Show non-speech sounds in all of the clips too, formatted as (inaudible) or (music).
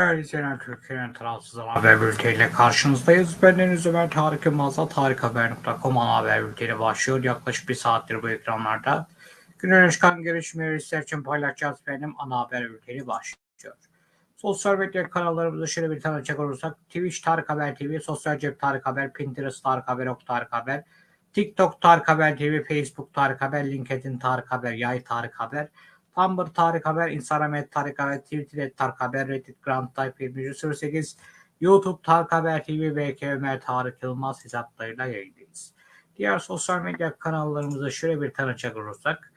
Değerli izleyenler, Türkiye'nin tarafsız haber bülteniyle karşınızdayız. Ben Deniz Ömer Tarık Yılmaz'la tarikhaber.com haber bülteni başlıyor. Yaklaşık bir saattir bu ekranlarda. Günün çıkan gelişmeleri sizler için paylaşacağız. Benim ana haber bülteni başlıyor. Sosyal medya kanallarımızı şöyle bir tanıcak olursak Twitch Tarık Haber TV, Sosyal Cep Tarık Haber, Pinterest Tarık Haber, Ok Tarık Haber, TikTok Tarık Haber TV, Facebook Tarık Haber, LinkedIn Tarık Haber, Yay Tarık Haber, Tumblr Tarık Haber, Instagram et Tarık Haber, Twitter et Tarık Haber, Reddit Grand Type 2108, YouTube Tarık Haber TV ve Ömer Tarık Yılmaz hesaplarıyla yayındayız. Diğer sosyal medya kanallarımızı şöyle bir tanıcak olursak,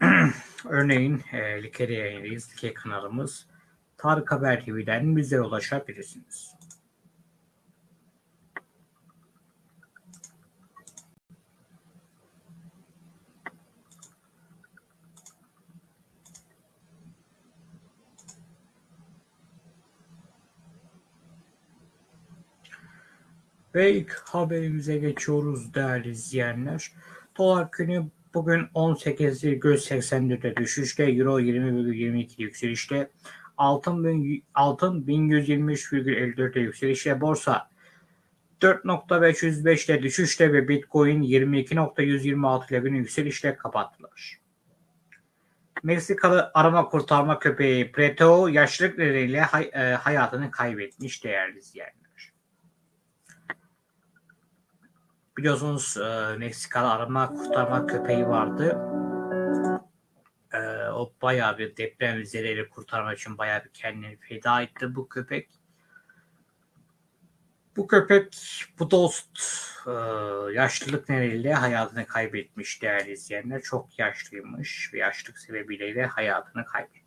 (clears throat) Örneğin e, Like'de yayındayız. Like kanalımız Tarık Haber TV'den bize ulaşabilirsiniz. Ve ilk haberimize geçiyoruz değerli izleyenler. Dolar günü bugün 18,84'e düşüşte, Euro 20,22 yükselişte, altın, altın 1123,54'e yükselişte, borsa 4.505'te düşüşte ve Bitcoin 22.126 ile günü yükselişle kapattılar. Meksikalı arama kurtarma köpeği Preto yaşlılık nedeniyle hay, e, hayatını kaybetmiş değerli izleyenler. Biliyorsunuz e, Meksikalı arama kurtarma köpeği vardı. E, o bayağı bir deprem zedeleri kurtarmak için bayağı bir kendini feda etti bu köpek. Bu köpek, bu dost e, yaşlılık nedeniyle hayatını kaybetmiş değerli izleyenler. Çok yaşlıymış ve yaşlılık sebebiyle de hayatını kaybetmiş.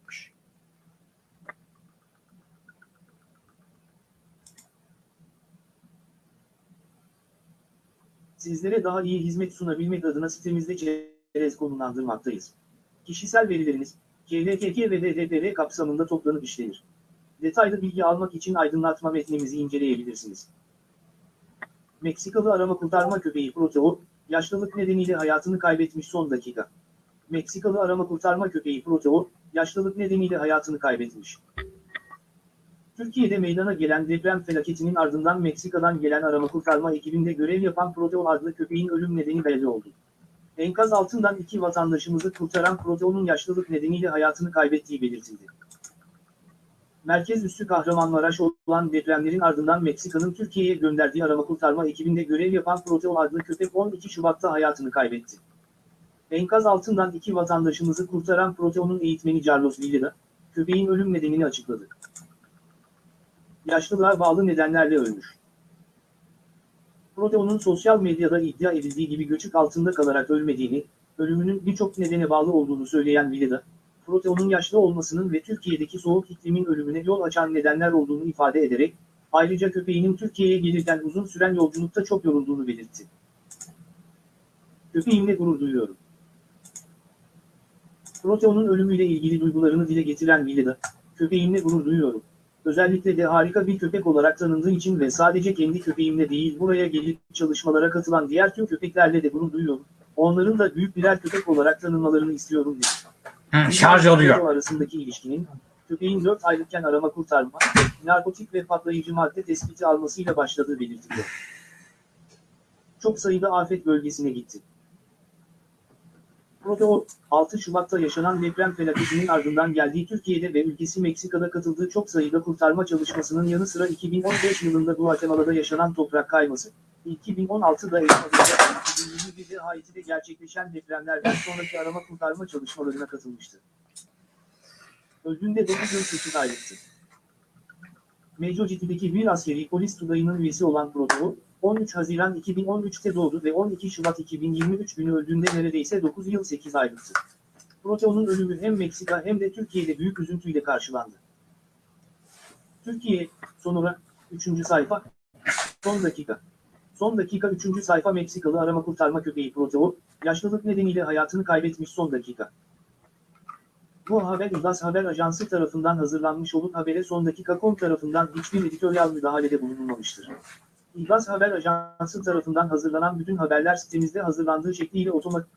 Sizlere daha iyi hizmet sunabilmek adına sitemizde çerez konumlandırmaktayız. Kişisel verileriniz, KVKK ve DDPR kapsamında toplanıp işlenir. Detaylı bilgi almak için aydınlatma metnimizi inceleyebilirsiniz. Meksikalı arama kurtarma köpeği Proteo, yaşlılık nedeniyle hayatını kaybetmiş son dakika. Meksikalı arama kurtarma köpeği Proteo, yaşlılık nedeniyle hayatını kaybetmiş. Türkiye'de meydana gelen deprem felaketinin ardından Meksika'dan gelen arama kurtarma ekibinde görev yapan Proteo adlı köpeğin ölüm nedeni belli oldu. Enkaz altından iki vatandaşımızı kurtaran Proteo'nun yaşlılık nedeniyle hayatını kaybettiği belirtildi. Merkez üssü Kahramanmaraş olan depremlerin ardından Meksika'nın Türkiye'ye gönderdiği arama kurtarma ekibinde görev yapan Proteo adlı köpek 12 Şubat'ta hayatını kaybetti. Enkaz altından iki vatandaşımızı kurtaran Proteo'nun eğitmeni Carlos Villeda, köpeğin ölüm nedenini açıkladı. Yaşlılığa bağlı nedenlerle ölmüş. Proteo'nun sosyal medyada iddia edildiği gibi göçük altında kalarak ölmediğini, ölümünün birçok nedene bağlı olduğunu söyleyen Villeda, Proteo'nun yaşlı olmasının ve Türkiye'deki soğuk iklimin ölümüne yol açan nedenler olduğunu ifade ederek, ayrıca köpeğinin Türkiye'ye gelirken uzun süren yolculukta çok yorulduğunu belirtti. Köpeğimle gurur duyuyorum. Proteo'nun ölümüyle ilgili duygularını dile getiren Villeda, köpeğimle gurur duyuyorum. Özellikle de harika bir köpek olarak tanındığı için ve sadece kendi köpeğimle değil buraya gelip çalışmalara katılan diğer tüm köpeklerle de gurur duyuyorum. Onların da büyük birer köpek olarak tanınmalarını istiyorum dedi. Hı, şarj oluyor. arasındaki ilişkinin, köpeğin 4 aylıkken arama kurtarma, narkotik ve patlayıcı madde tespiti almasıyla başladığı belirtiliyor. Çok sayıda afet bölgesine gitti. Proteo, 6 Şubat'ta yaşanan deprem felaketinin ardından geldiği Türkiye'de ve ülkesi Meksika'da katıldığı çok sayıda kurtarma çalışmasının yanı sıra 2015 yılında Guatemala'da yaşanan toprak kayması, 2016'da Ekvador'da 2021'de Haiti'de gerçekleşen depremlerden sonraki arama kurtarma çalışmalarına katılmıştı. Öldüğünde 9 yıl 8 aylıktı. Mecociti'deki bir askeri polis tugayının üyesi olan Proteo, 13 Haziran 2013'te doğdu ve 12 Şubat 2023 günü öldüğünde neredeyse 9 yıl 8 aylıktı. Proteo'nun ölümü hem Meksika hem de Türkiye'de büyük üzüntüyle karşılandı. Türkiye, sonra 3. sayfa, son dakika. Son dakika 3. sayfa Meksikalı arama kurtarma köpeği Proteo, yaşlılık nedeniyle hayatını kaybetmiş son dakika. Bu haber İBAS Haber Ajansı tarafından hazırlanmış olup habere son dakika.com tarafından hiçbir editoryal müdahalede bulunulmamıştır. İBAS Haber Ajansı tarafından hazırlanan bütün haberler sitemizde hazırlandığı şekliyle otomatik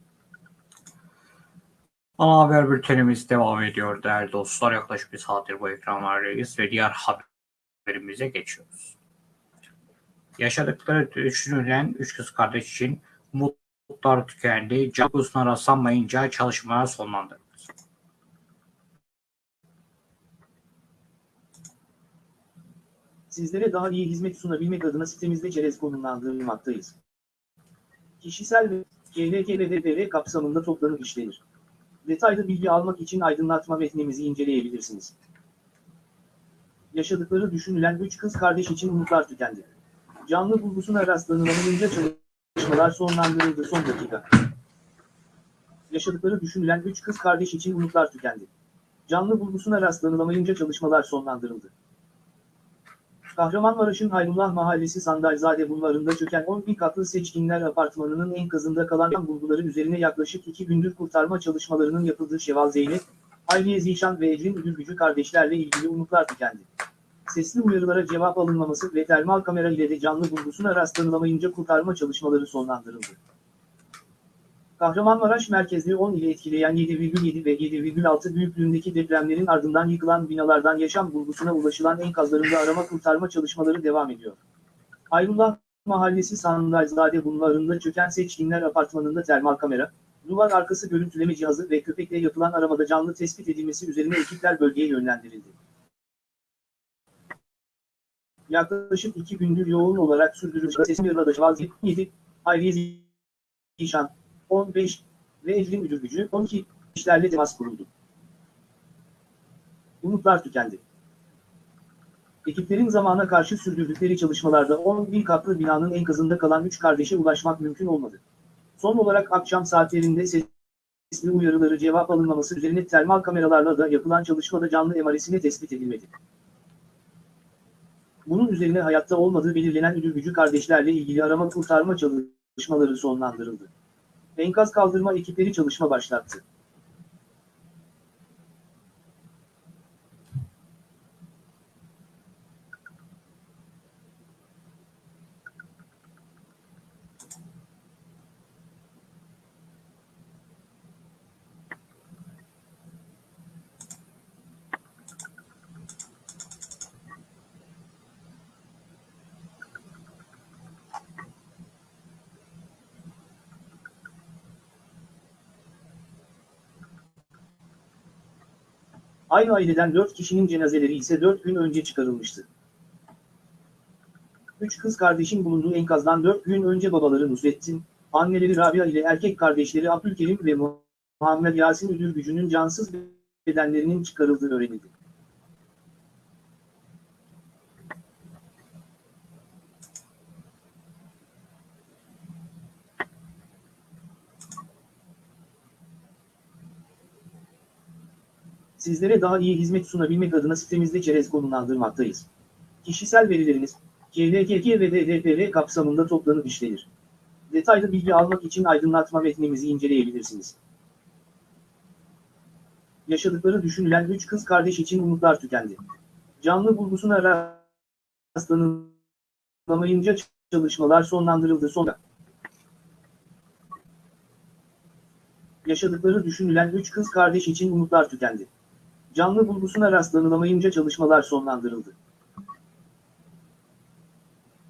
Ana haber bültenimiz devam ediyor değerli dostlar. Yaklaşık bir saattir bu ekranlardayız ve diğer haberimize geçiyoruz. Yaşadıkları düşünülen üç kız kardeş için umutlar tükendi. Can uykusuna rastlanmayınca çalışmalar sonlandırıldı. Sizlere daha iyi hizmet sunabilmek adına sitemizde çerez konumlandırılmaktayız. Kişisel ve KLK ve DPR kapsamında toplanıp işlenir. Detaylı bilgi almak için aydınlatma metnimizi inceleyebilirsiniz. Yaşadıkları düşünülen üç kız kardeş için umutlar tükendi. Canlı bulgusuna rastlanılamayınca çalışmalar sonlandırıldı son dakika. Yaşadıkları düşünülen üç kız kardeş için umutlar tükendi. Canlı bulgusuna rastlanılamayınca çalışmalar sonlandırıldı. Kahramanmaraş'ın Hayrullah Mahallesi Sandalzade bulvarında çöken 11 katlı seçkinler apartmanının enkazında kalan bulguları üzerine yaklaşık 2 gündür kurtarma çalışmalarının yapıldığı Şeval Zeynep, Hayriye Zişan ve Ecrin Üdülgücü kardeşlerle ilgili umutlar tükendi. Sesli uyarılara cevap alınmaması ve termal kamera ile de canlı bulgusuna rastlanılamayınca kurtarma çalışmaları sonlandırıldı. Kahramanmaraş merkezli 10 ile etkileyen 7,7 ve 7,6 büyüklüğündeki depremlerin ardından yıkılan binalardan yaşam bulgusuna ulaşılan enkazlarında arama kurtarma çalışmaları devam ediyor. Ayrullah Mahallesi Sandalzade bulvarında çöken seçkinler apartmanında termal kamera, duvar arkası görüntüleme cihazı ve köpekle yapılan aramada canlı tespit edilmesi üzerine ekipler bölgeye yönlendirildi. Yaklaşık iki gündür yoğun olarak sürdürülen sesim yarıda 7, Hayriye Zişan, 15 ve Ecrin Müdür Gücü 12 işlerle temas kuruldu. Umutlar tükendi. Ekiplerin zamana karşı sürdürdükleri çalışmalarda 11 katlı binanın enkazında kalan 3 kardeşe ulaşmak mümkün olmadı. Son olarak akşam saatlerinde sesli uyarıları cevap alınmaması üzerine termal kameralarla da yapılan çalışmada canlı emaresine tespit edilmedi. Bunun üzerine hayatta olmadığı belirlenen Üdül Gücü kardeşlerle ilgili arama kurtarma çalışmaları sonlandırıldı. Enkaz kaldırma ekipleri çalışma başlattı. Aynı aileden 4 kişinin cenazeleri ise 4 gün önce çıkarılmıştı. Üç kız kardeşin bulunduğu enkazdan 4 gün önce babaları Nusrettin, anneleri Rabia ile erkek kardeşleri Abdülkerim ve Muhammed Yasin Gücü'nün cansız bedenlerinin çıkarıldığı öğrenildi. Sizlere daha iyi hizmet sunabilmek adına sitemizde çerez konumlandırmaktayız. Kişisel verileriniz, KVKK ve DDPR kapsamında toplanıp işlenir. Detaylı bilgi almak için aydınlatma metnimizi inceleyebilirsiniz. Yaşadıkları düşünülen üç kız kardeş için umutlar tükendi. Canlı bulgusuna rastlanılamayınca çalışmalar sonlandırıldı sonra. Yaşadıkları düşünülen üç kız kardeş için umutlar tükendi. Canlı bulgusuna rastlanılamayınca çalışmalar sonlandırıldı.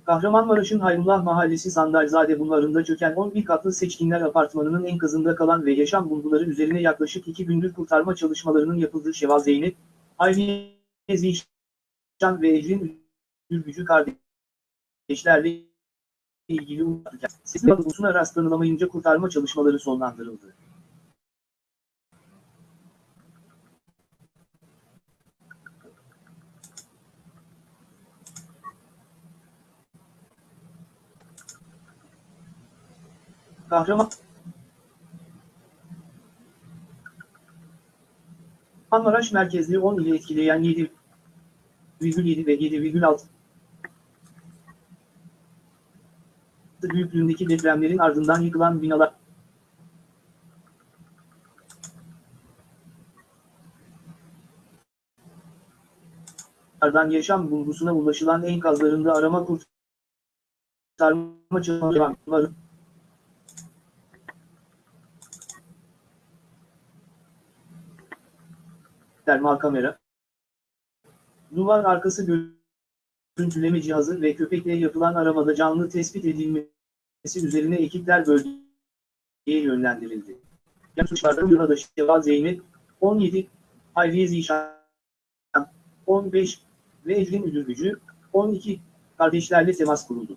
Kahramanmaraş'ın Hayrullah Mahallesi Sandalzade bulvarında çöken 11 katlı seçkinler apartmanının enkazında kalan ve yaşam bulguları üzerine yaklaşık 2 gündür kurtarma çalışmalarının yapıldığı Şeval Zeynep, Hayriye Zişan ve Ecrin Ülgücü kardeşlerle ilgili sesli bulgusuna rastlanılamayınca kurtarma çalışmaları sonlandırıldı. Kahraman. Kahramanmaraş merkezli 10 ile etkileyen 7,7 ve 7,6 büyüklüğündeki depremlerin ardından yıkılan binalar. Ardından yaşam bulgusuna ulaşılan enkazlarında arama kurtarma çalışmaları. Termal kamera, duvar arkası görüntüleme cihazı ve köpekle yapılan aramada canlı tespit edilmesi üzerine ekipler bölgeye yönlendirildi. Yan suçlarda Yuradaşı Şeva Zeynep, 17, Hayriye Zişan, 15 ve Ecrin Müdür Gücü, 12, kardeşlerle temas kuruldu.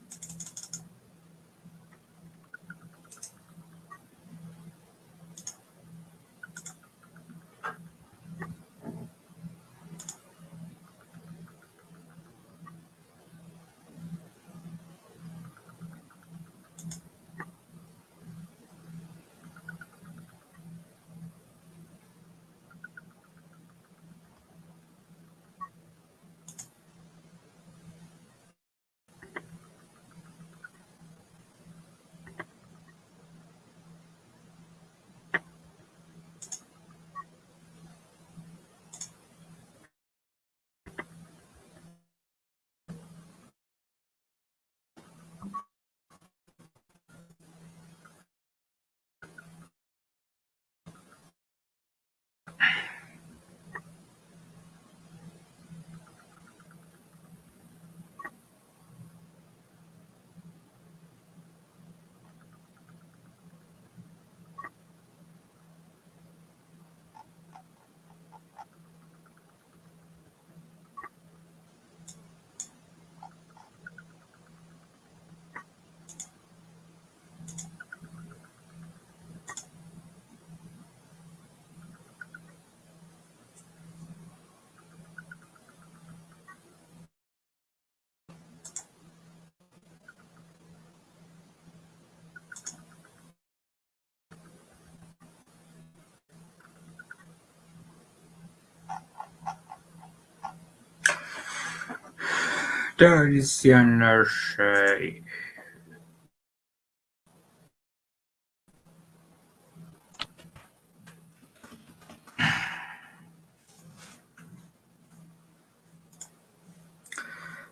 Değerli izleyenler, e,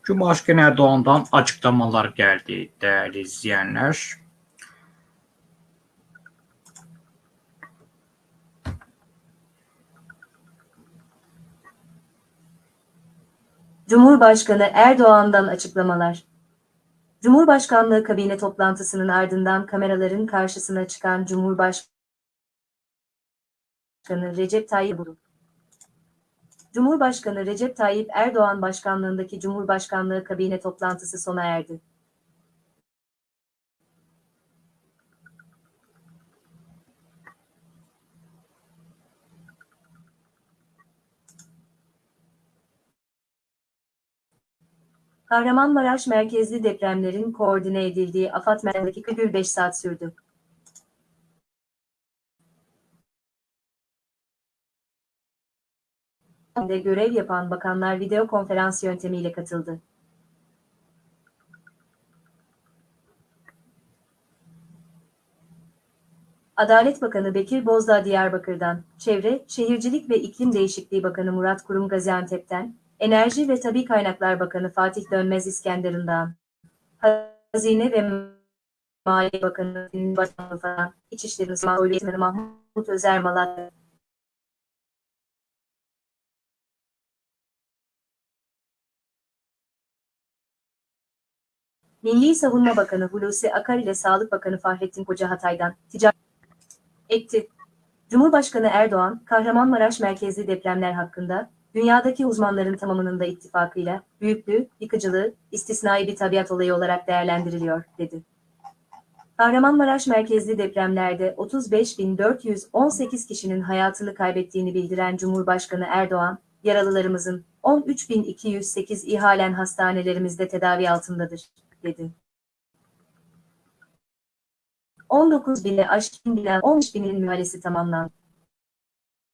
Cumhurbaşkanı Erdoğan'dan açıklamalar geldi değerli izleyenler. Cumhurbaşkanı Erdoğan'dan açıklamalar. Cumhurbaşkanlığı kabine toplantısının ardından kameraların karşısına çıkan Cumhurbaşkanı Recep Tayyip Erdoğan. Cumhurbaşkanı Recep Tayyip Erdoğan başkanlığındaki Cumhurbaşkanlığı kabine toplantısı sona erdi. Kahramanmaraş merkezli depremlerin koordine edildiği AFAD merkezindeki 45 saat sürdü. de görev yapan bakanlar video konferans yöntemiyle katıldı. Adalet Bakanı Bekir Bozdağ Diyarbakır'dan, Çevre, Şehircilik ve İklim Değişikliği Bakanı Murat Kurum Gaziantep'ten, Enerji ve Tabi Kaynaklar Bakanı Fatih Dönmez İskenderun'dan, Hazine ve Maliye Bakanı Başkanı falan, İçişleri Bakanı Mahmut Özer Malatya, Milli Savunma Bakanı Hulusi Akar ile Sağlık Bakanı Fahrettin Koca Hatay'dan ticaret etti. Cumhurbaşkanı Erdoğan, Kahramanmaraş merkezli depremler hakkında, dünyadaki uzmanların tamamının da ittifakıyla, büyüklüğü, yıkıcılığı, istisnai bir tabiat olayı olarak değerlendiriliyor, dedi. Kahramanmaraş merkezli depremlerde 35.418 kişinin hayatını kaybettiğini bildiren Cumhurbaşkanı Erdoğan, yaralılarımızın 13.208 ihalen hastanelerimizde tedavi altındadır, dedi. 19 bine aşkın bina 15 binin mühalesi tamamlandı.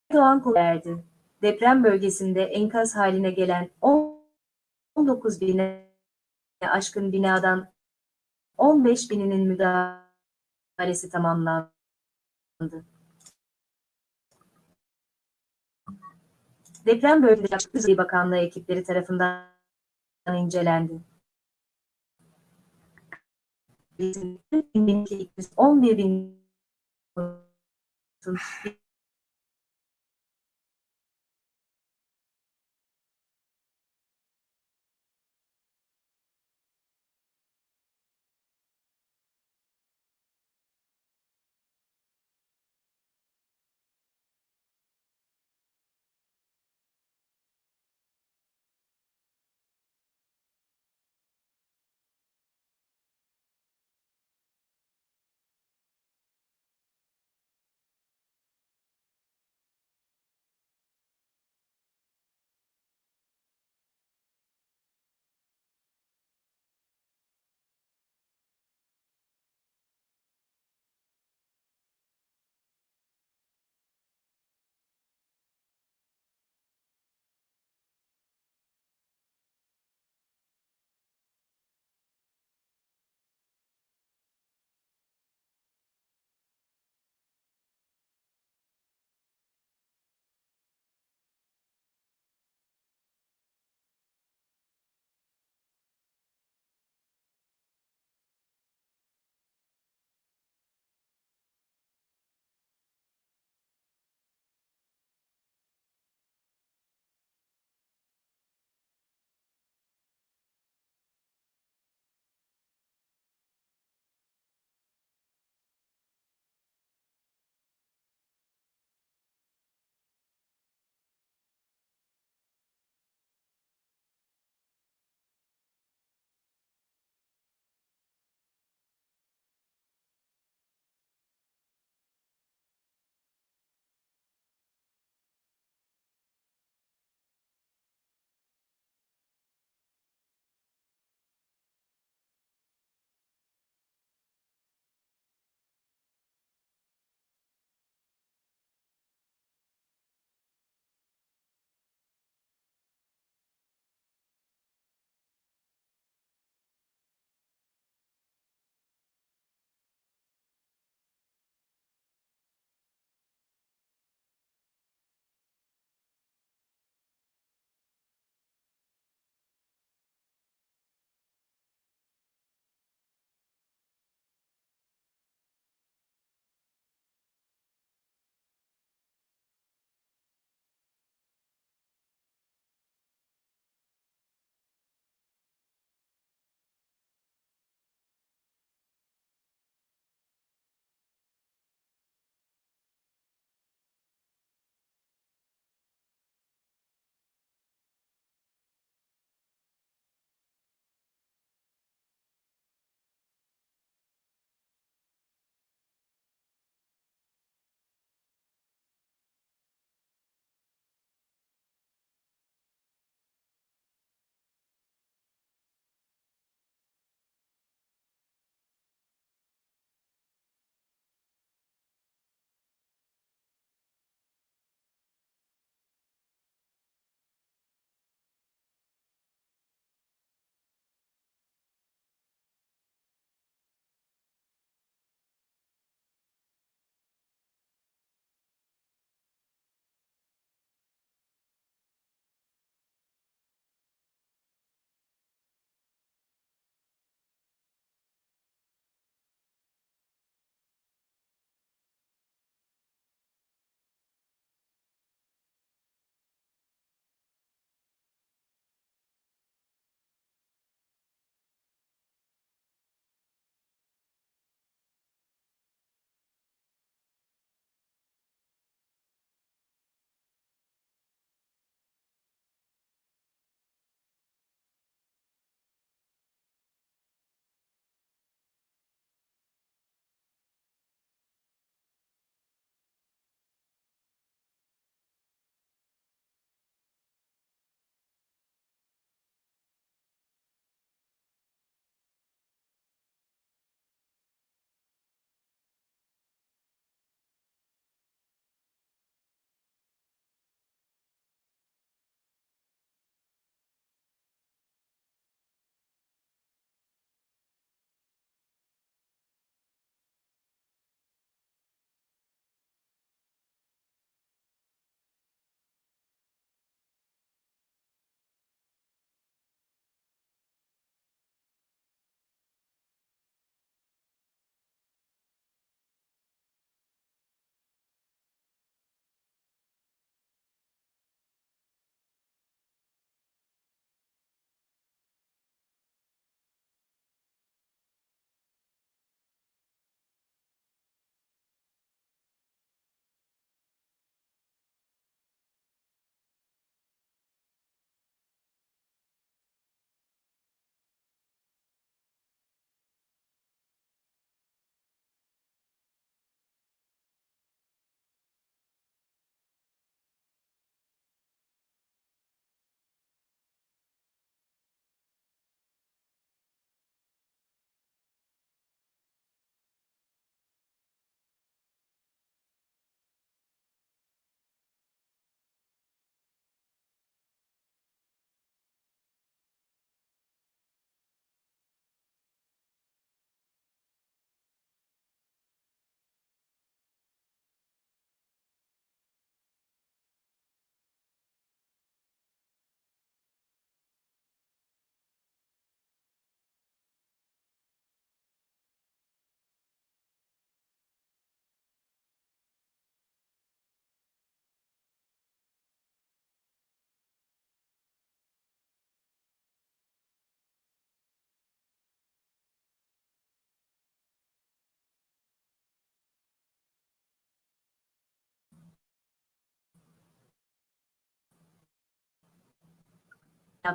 Erdoğan verdi. Deprem bölgesinde enkaz haline gelen 19 bine aşkın binadan 15 bininin müdahalesi tamamlandı. Deprem bölgesi Açık Bakanlığı ekipleri tarafından incelendi. 11 bin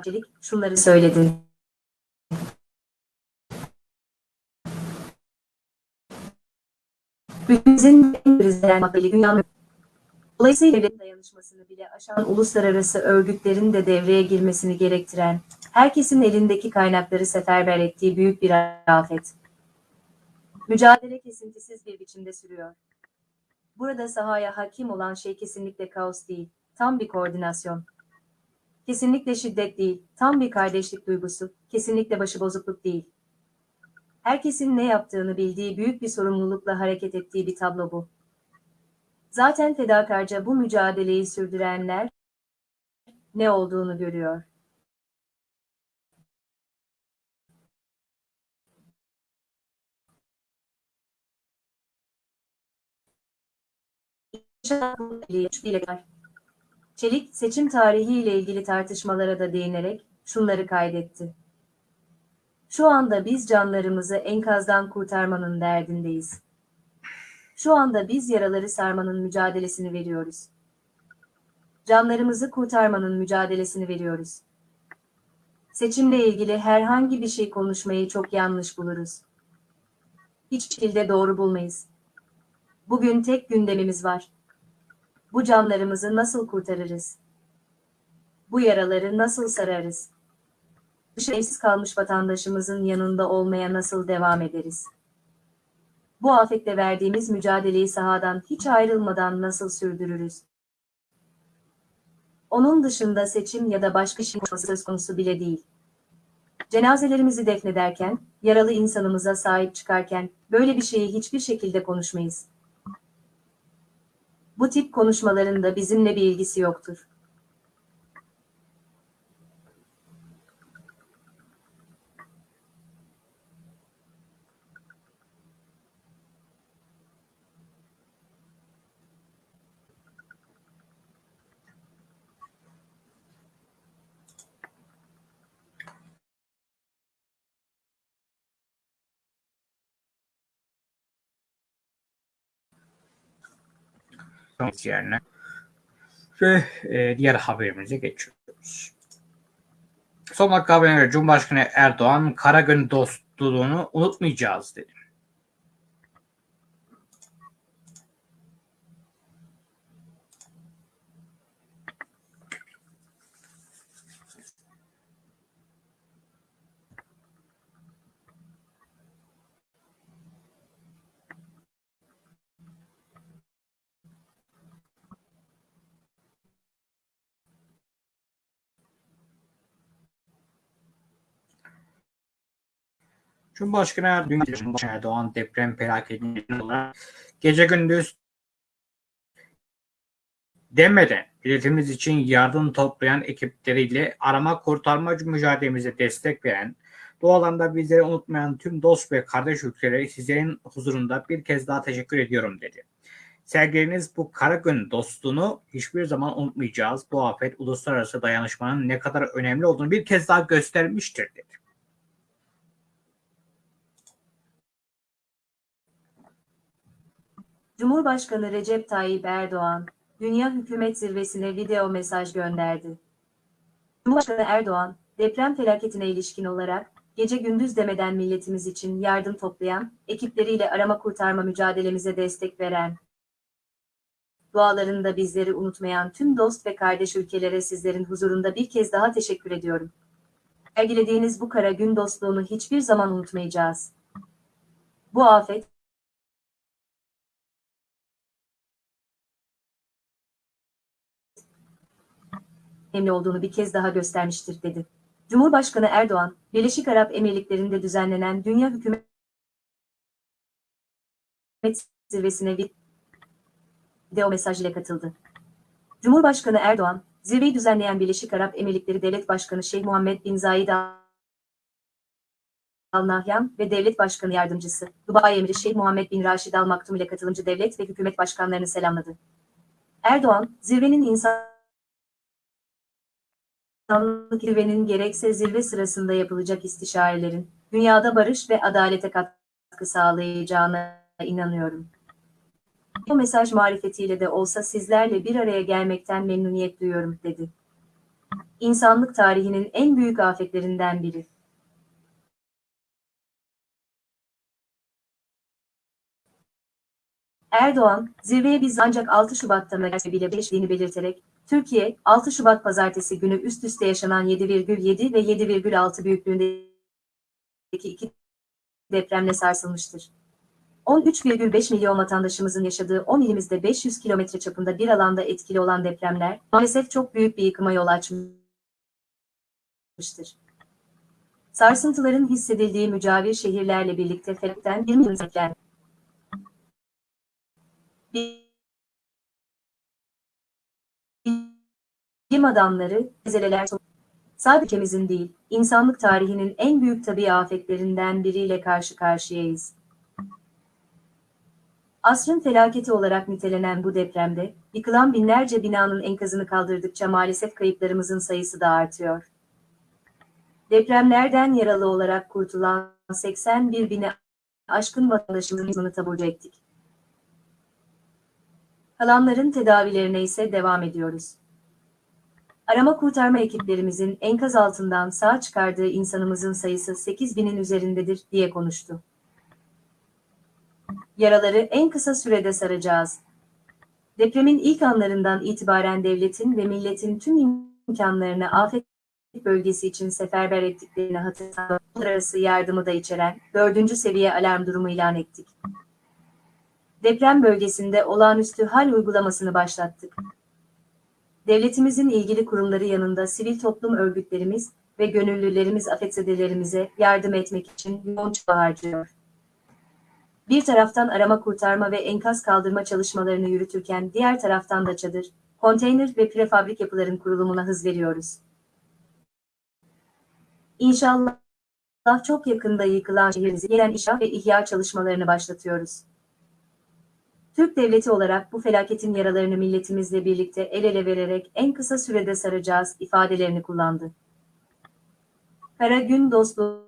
Çelik şunları söyledi. Ülkemizin en krizlenen makbeli dünyanın Dolayısıyla devlet dayanışmasını bile aşan uluslararası örgütlerin de devreye girmesini gerektiren, herkesin elindeki kaynakları seferber ettiği büyük bir afet. Mücadele kesintisiz bir biçimde sürüyor. Burada sahaya hakim olan şey kesinlikle kaos değil, tam bir koordinasyon. Kesinlikle şiddet değil, tam bir kardeşlik duygusu, kesinlikle başıbozukluk değil. Herkesin ne yaptığını bildiği büyük bir sorumlulukla hareket ettiği bir tablo bu. Zaten fedakarca bu mücadeleyi sürdürenler ne olduğunu görüyor. Çelik seçim tarihi ile ilgili tartışmalara da değinerek şunları kaydetti. Şu anda biz canlarımızı enkazdan kurtarmanın derdindeyiz. Şu anda biz yaraları sarmanın mücadelesini veriyoruz. Canlarımızı kurtarmanın mücadelesini veriyoruz. Seçimle ilgili herhangi bir şey konuşmayı çok yanlış buluruz. Hiç şekilde doğru bulmayız. Bugün tek gündemimiz var. Bu canlarımızı nasıl kurtarırız? Bu yaraları nasıl sararız? Dışı evsiz kalmış vatandaşımızın yanında olmaya nasıl devam ederiz? Bu afetle verdiğimiz mücadeleyi sahadan hiç ayrılmadan nasıl sürdürürüz? Onun dışında seçim ya da başka şey söz konusu bile değil. Cenazelerimizi defnederken, yaralı insanımıza sahip çıkarken böyle bir şeyi hiçbir şekilde konuşmayız. Bu tip konuşmaların da bizimle bir ilgisi yoktur. Yerine ve e, diğer haberimize geçiyoruz. Son dakika haberine göre Cumhurbaşkanı Erdoğan Karagön dostluğunu unutmayacağız dedi. Cumhurbaşkanı Erdoğan, Cumhurbaşkanı Erdoğan deprem felaketinin olarak gece gündüz demeden milletimiz için yardım toplayan ekipleriyle arama kurtarma mücadelemize destek veren, bu alanda bizleri unutmayan tüm dost ve kardeş ülkelere sizlerin huzurunda bir kez daha teşekkür ediyorum dedi. Sergilediğiniz bu Karagön dostluğunu hiçbir zaman unutmayacağız. Bu afet uluslararası dayanışmanın ne kadar önemli olduğunu bir kez daha göstermiştir dedi. Cumhurbaşkanı Recep Tayyip Erdoğan, Dünya Hükümet Zirvesi'ne video mesaj gönderdi. Cumhurbaşkanı Erdoğan, deprem felaketine ilişkin olarak, gece gündüz demeden milletimiz için yardım toplayan, ekipleriyle arama kurtarma mücadelemize destek veren, dualarında bizleri unutmayan tüm dost ve kardeş ülkelere sizlerin huzurunda bir kez daha teşekkür ediyorum. Sergilediğiniz bu kara gün dostluğunu hiçbir zaman unutmayacağız. Bu afet, önemli olduğunu bir kez daha göstermiştir dedi. Cumhurbaşkanı Erdoğan, Birleşik Arap Emirlikleri'nde düzenlenen Dünya Hükümet Zirvesi'ne video mesaj ile katıldı. Cumhurbaşkanı Erdoğan, zirveyi düzenleyen Birleşik Arap Emirlikleri Devlet Başkanı Şeyh Muhammed Bin Zayed Al Nahyan ve Devlet Başkanı Yardımcısı Dubai Emiri Şeyh Muhammed Bin Raşid Al Maktum ile katılımcı devlet ve hükümet başkanlarını selamladı. Erdoğan, zirvenin insan İnsanlık zirvenin gerekse zirve sırasında yapılacak istişarelerin dünyada barış ve adalete katkı sağlayacağına inanıyorum. Bu mesaj marifetiyle de olsa sizlerle bir araya gelmekten memnuniyet duyuyorum dedi. İnsanlık tarihinin en büyük afetlerinden biri. Erdoğan, zirveye biz ancak 6 Şubat'ta bile geçtiğini belirterek, Türkiye, 6 Şubat pazartesi günü üst üste yaşanan 7,7 ve 7,6 büyüklüğündeki iki depremle sarsılmıştır. 13,5 milyon vatandaşımızın yaşadığı 10 ilimizde 500 kilometre çapında bir alanda etkili olan depremler, maalesef çok büyük bir yıkıma yol açmıştır. Sarsıntıların hissedildiği mücavir şehirlerle birlikte felakten 20 yıl Bilim adamları, zeleler sadece ülkemizin değil, insanlık tarihinin en büyük tabii afetlerinden biriyle karşı karşıyayız. Asrın felaketi olarak nitelenen bu depremde, yıkılan binlerce binanın enkazını kaldırdıkça maalesef kayıplarımızın sayısı da artıyor. Depremlerden yaralı olarak kurtulan 81 bine aşkın vatandaşımızın taburcu ettik. Kalanların tedavilerine ise devam ediyoruz. Arama kurtarma ekiplerimizin enkaz altından sağ çıkardığı insanımızın sayısı 8 binin üzerindedir diye konuştu. Yaraları en kısa sürede saracağız. Depremin ilk anlarından itibaren devletin ve milletin tüm imkanlarını afet bölgesi için seferber ettiklerini hatırlatan arası yardımı da içeren dördüncü seviye alarm durumu ilan ettik. Deprem bölgesinde olağanüstü hal uygulamasını başlattık. Devletimizin ilgili kurumları yanında sivil toplum örgütlerimiz ve gönüllülerimiz afetzedelerimize yardım etmek için yoğun çaba harcıyor. Bir taraftan arama kurtarma ve enkaz kaldırma çalışmalarını yürütürken diğer taraftan da çadır, konteyner ve prefabrik yapıların kurulumuna hız veriyoruz. İnşallah çok yakında yıkılan şehrimizi gelen inşaat ve ihya çalışmalarını başlatıyoruz. Türk devleti olarak bu felaketin yaralarını milletimizle birlikte el ele vererek en kısa sürede saracağız ifadelerini kullandı. Kara gün dostluğuna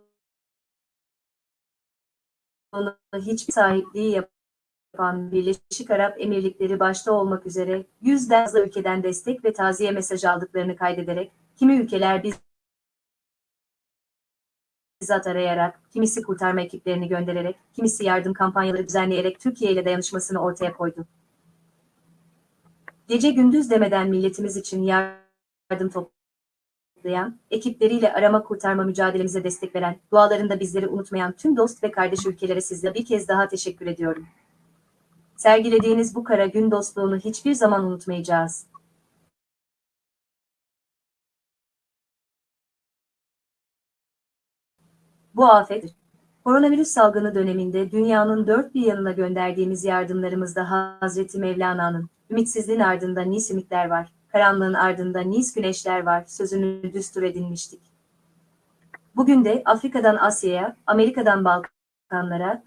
hiçbir sahipliği yapan Birleşik Arap Emirlikleri başta olmak üzere yüzden fazla ülkeden destek ve taziye mesajı aldıklarını kaydederek, kimi ülkeler biz bizzat arayarak, kimisi kurtarma ekiplerini göndererek, kimisi yardım kampanyaları düzenleyerek Türkiye ile dayanışmasını ortaya koydu. Gece gündüz demeden milletimiz için yardım toplayan, ekipleriyle arama kurtarma mücadelemize destek veren, dualarında bizleri unutmayan tüm dost ve kardeş ülkelere sizle bir kez daha teşekkür ediyorum. Sergilediğiniz bu kara gün dostluğunu hiçbir zaman unutmayacağız. Bu afet, koronavirüs salgını döneminde dünyanın dört bir yanına gönderdiğimiz yardımlarımızda Hazreti Mevlana'nın, ümitsizliğin ardında nis ümitler var, karanlığın ardında nis güneşler var sözünü düstur edinmiştik. Bugün de Afrika'dan Asya'ya, Amerika'dan Balkanlara,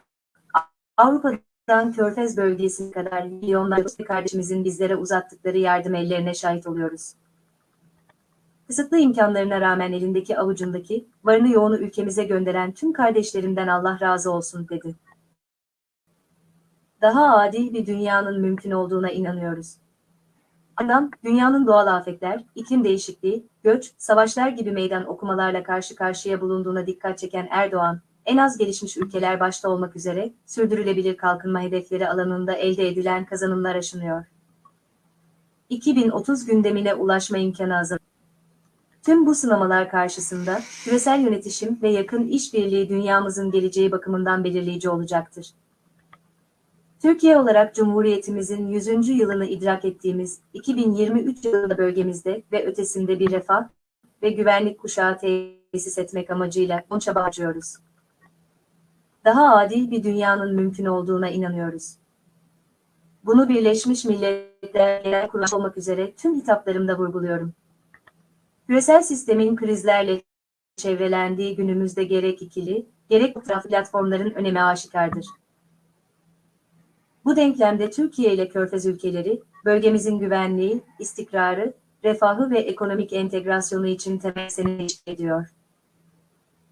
Avrupa'dan Körfez bölgesine kadar milyonlarca kardeşimizin bizlere uzattıkları yardım ellerine şahit oluyoruz. Kısıtlı imkanlarına rağmen elindeki avucundaki, varını yoğunu ülkemize gönderen tüm kardeşlerimden Allah razı olsun dedi. Daha adil bir dünyanın mümkün olduğuna inanıyoruz. Ardından dünyanın doğal afetler, iklim değişikliği, göç, savaşlar gibi meydan okumalarla karşı karşıya bulunduğuna dikkat çeken Erdoğan, en az gelişmiş ülkeler başta olmak üzere sürdürülebilir kalkınma hedefleri alanında elde edilen kazanımlar aşınıyor. 2030 gündemine ulaşma imkanı hazır. Tüm bu sınamalar karşısında küresel yönetişim ve yakın işbirliği dünyamızın geleceği bakımından belirleyici olacaktır. Türkiye olarak Cumhuriyetimizin 100. yılını idrak ettiğimiz 2023 yılında bölgemizde ve ötesinde bir refah ve güvenlik kuşağı tesis etmek amacıyla on çaba harcıyoruz. Daha adil bir dünyanın mümkün olduğuna inanıyoruz. Bunu Birleşmiş Milletler Genel Kurulu olmak üzere tüm hitaplarımda vurguluyorum. Küresel sistemin krizlerle çevrelendiği günümüzde gerek ikili, gerek taraf platformların önemi aşikardır. Bu denklemde Türkiye ile Körfez ülkeleri, bölgemizin güvenliği, istikrarı, refahı ve ekonomik entegrasyonu için temel seni ediyor.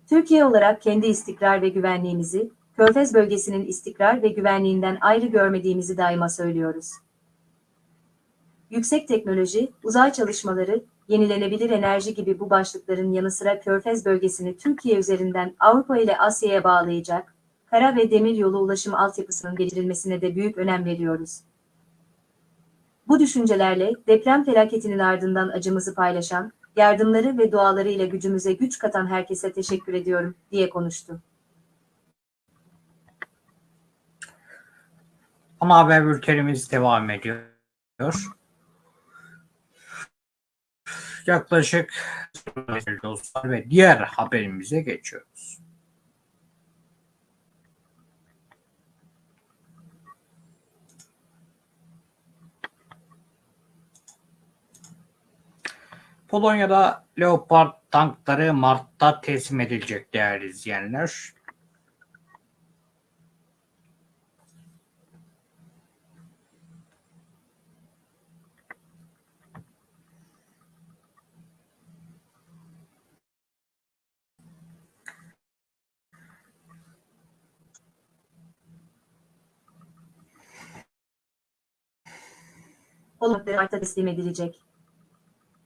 Türkiye olarak kendi istikrar ve güvenliğimizi, Körfez bölgesinin istikrar ve güvenliğinden ayrı görmediğimizi daima söylüyoruz. Yüksek teknoloji, uzay çalışmaları, yenilenebilir enerji gibi bu başlıkların yanı sıra Körfez bölgesini Türkiye üzerinden Avrupa ile Asya'ya bağlayacak, kara ve demir yolu ulaşım altyapısının geliştirilmesine de büyük önem veriyoruz. Bu düşüncelerle deprem felaketinin ardından acımızı paylaşan, yardımları ve duaları ile gücümüze güç katan herkese teşekkür ediyorum, diye konuştu. Ana haber bültenimiz devam ediyor. Yaklaşık dostlar ve diğer haberimize geçiyoruz. Polonya'da Leopard tankları Mart'ta teslim edilecek değerli izleyenler. Polonya'da Mart'ta teslim edilecek.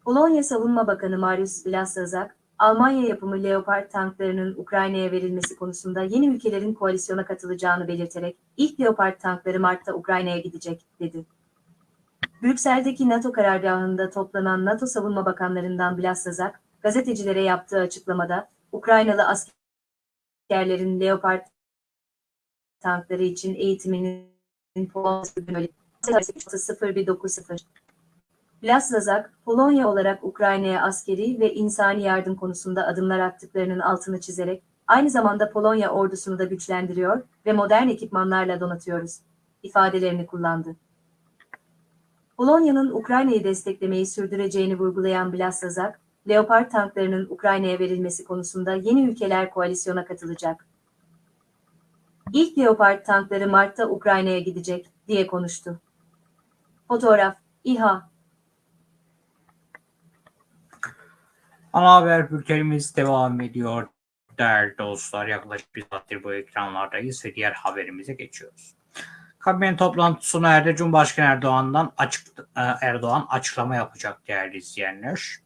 Polonya Savunma Bakanı Mariusz Blaszczak, Almanya yapımı Leopard tanklarının Ukrayna'ya verilmesi konusunda yeni ülkelerin koalisyona katılacağını belirterek, ilk Leopard tankları Mart'ta Ukrayna'ya gidecek, dedi. Brüksel'deki NATO karargahında toplanan NATO Savunma Bakanlarından Blaszczak, gazetecilere yaptığı açıklamada, Ukraynalı askerlerin Leopard tankları için eğitiminin Polonya 0190 Blaszczak, Polonya olarak Ukrayna'ya askeri ve insani yardım konusunda adımlar attıklarının altını çizerek, aynı zamanda Polonya ordusunu da güçlendiriyor ve modern ekipmanlarla donatıyoruz, ifadelerini kullandı. Polonya'nın Ukrayna'yı desteklemeyi sürdüreceğini vurgulayan Blaszczak, Leopard tanklarının Ukrayna'ya verilmesi konusunda yeni ülkeler koalisyona katılacak. İlk Leopard tankları Mart'ta Ukrayna'ya gidecek, diye konuştu. Fotoğraf, İHA, Ana haber bültenimiz devam ediyor. Değerli dostlar yaklaşık bir saattir bu ekranlardayız ve diğer haberimize geçiyoruz. Kabine toplantısı sona. Cumhurbaşkanı Erdoğan'dan açık e, Erdoğan açıklama yapacak değerli izleyenler.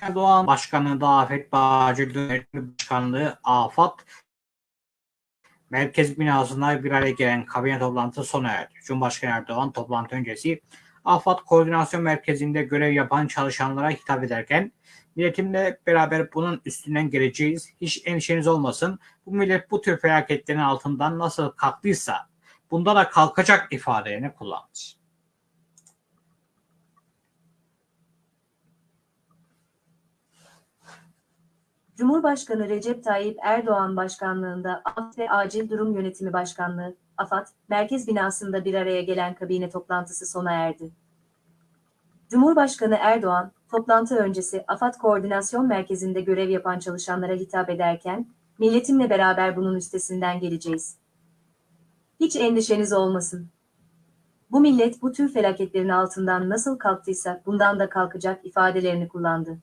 Erdoğan Başkanı Afet Bağcı Yönetimi Başkanlığı AFAD Merkez binasında bir araya gelen kabine toplantısı sona erdi. Cumhurbaşkanı Erdoğan toplantı öncesi AFAD Koordinasyon Merkezi'nde görev yapan çalışanlara hitap ederken milletimle beraber bunun üstünden geleceğiz. Hiç endişeniz olmasın. Bu millet bu tür felaketlerin altından nasıl kalktıysa bunda da kalkacak ifadelerini kullandı. Cumhurbaşkanı Recep Tayyip Erdoğan başkanlığında AFAD ve Acil Durum Yönetimi Başkanlığı, AFAD, merkez binasında bir araya gelen kabine toplantısı sona erdi. Cumhurbaşkanı Erdoğan, toplantı öncesi AFAD Koordinasyon Merkezi'nde görev yapan çalışanlara hitap ederken, milletimle beraber bunun üstesinden geleceğiz. Hiç endişeniz olmasın. Bu millet bu tür felaketlerin altından nasıl kalktıysa bundan da kalkacak ifadelerini kullandı.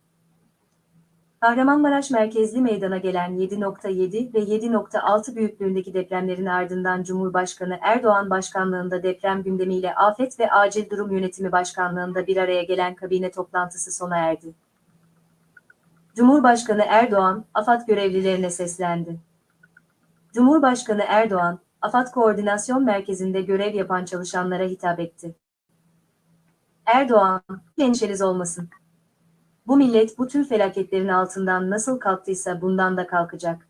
Kahramanmaraş merkezli meydana gelen 7.7 ve 7.6 büyüklüğündeki depremlerin ardından Cumhurbaşkanı Erdoğan başkanlığında deprem gündemiyle Afet ve Acil Durum Yönetimi Başkanlığında bir araya gelen kabine toplantısı sona erdi. Cumhurbaşkanı Erdoğan, AFAD görevlilerine seslendi. Cumhurbaşkanı Erdoğan, AFAD Koordinasyon Merkezi'nde görev yapan çalışanlara hitap etti. Erdoğan, endişeniz olmasın. Bu millet bu tür felaketlerin altından nasıl kalktıysa bundan da kalkacak.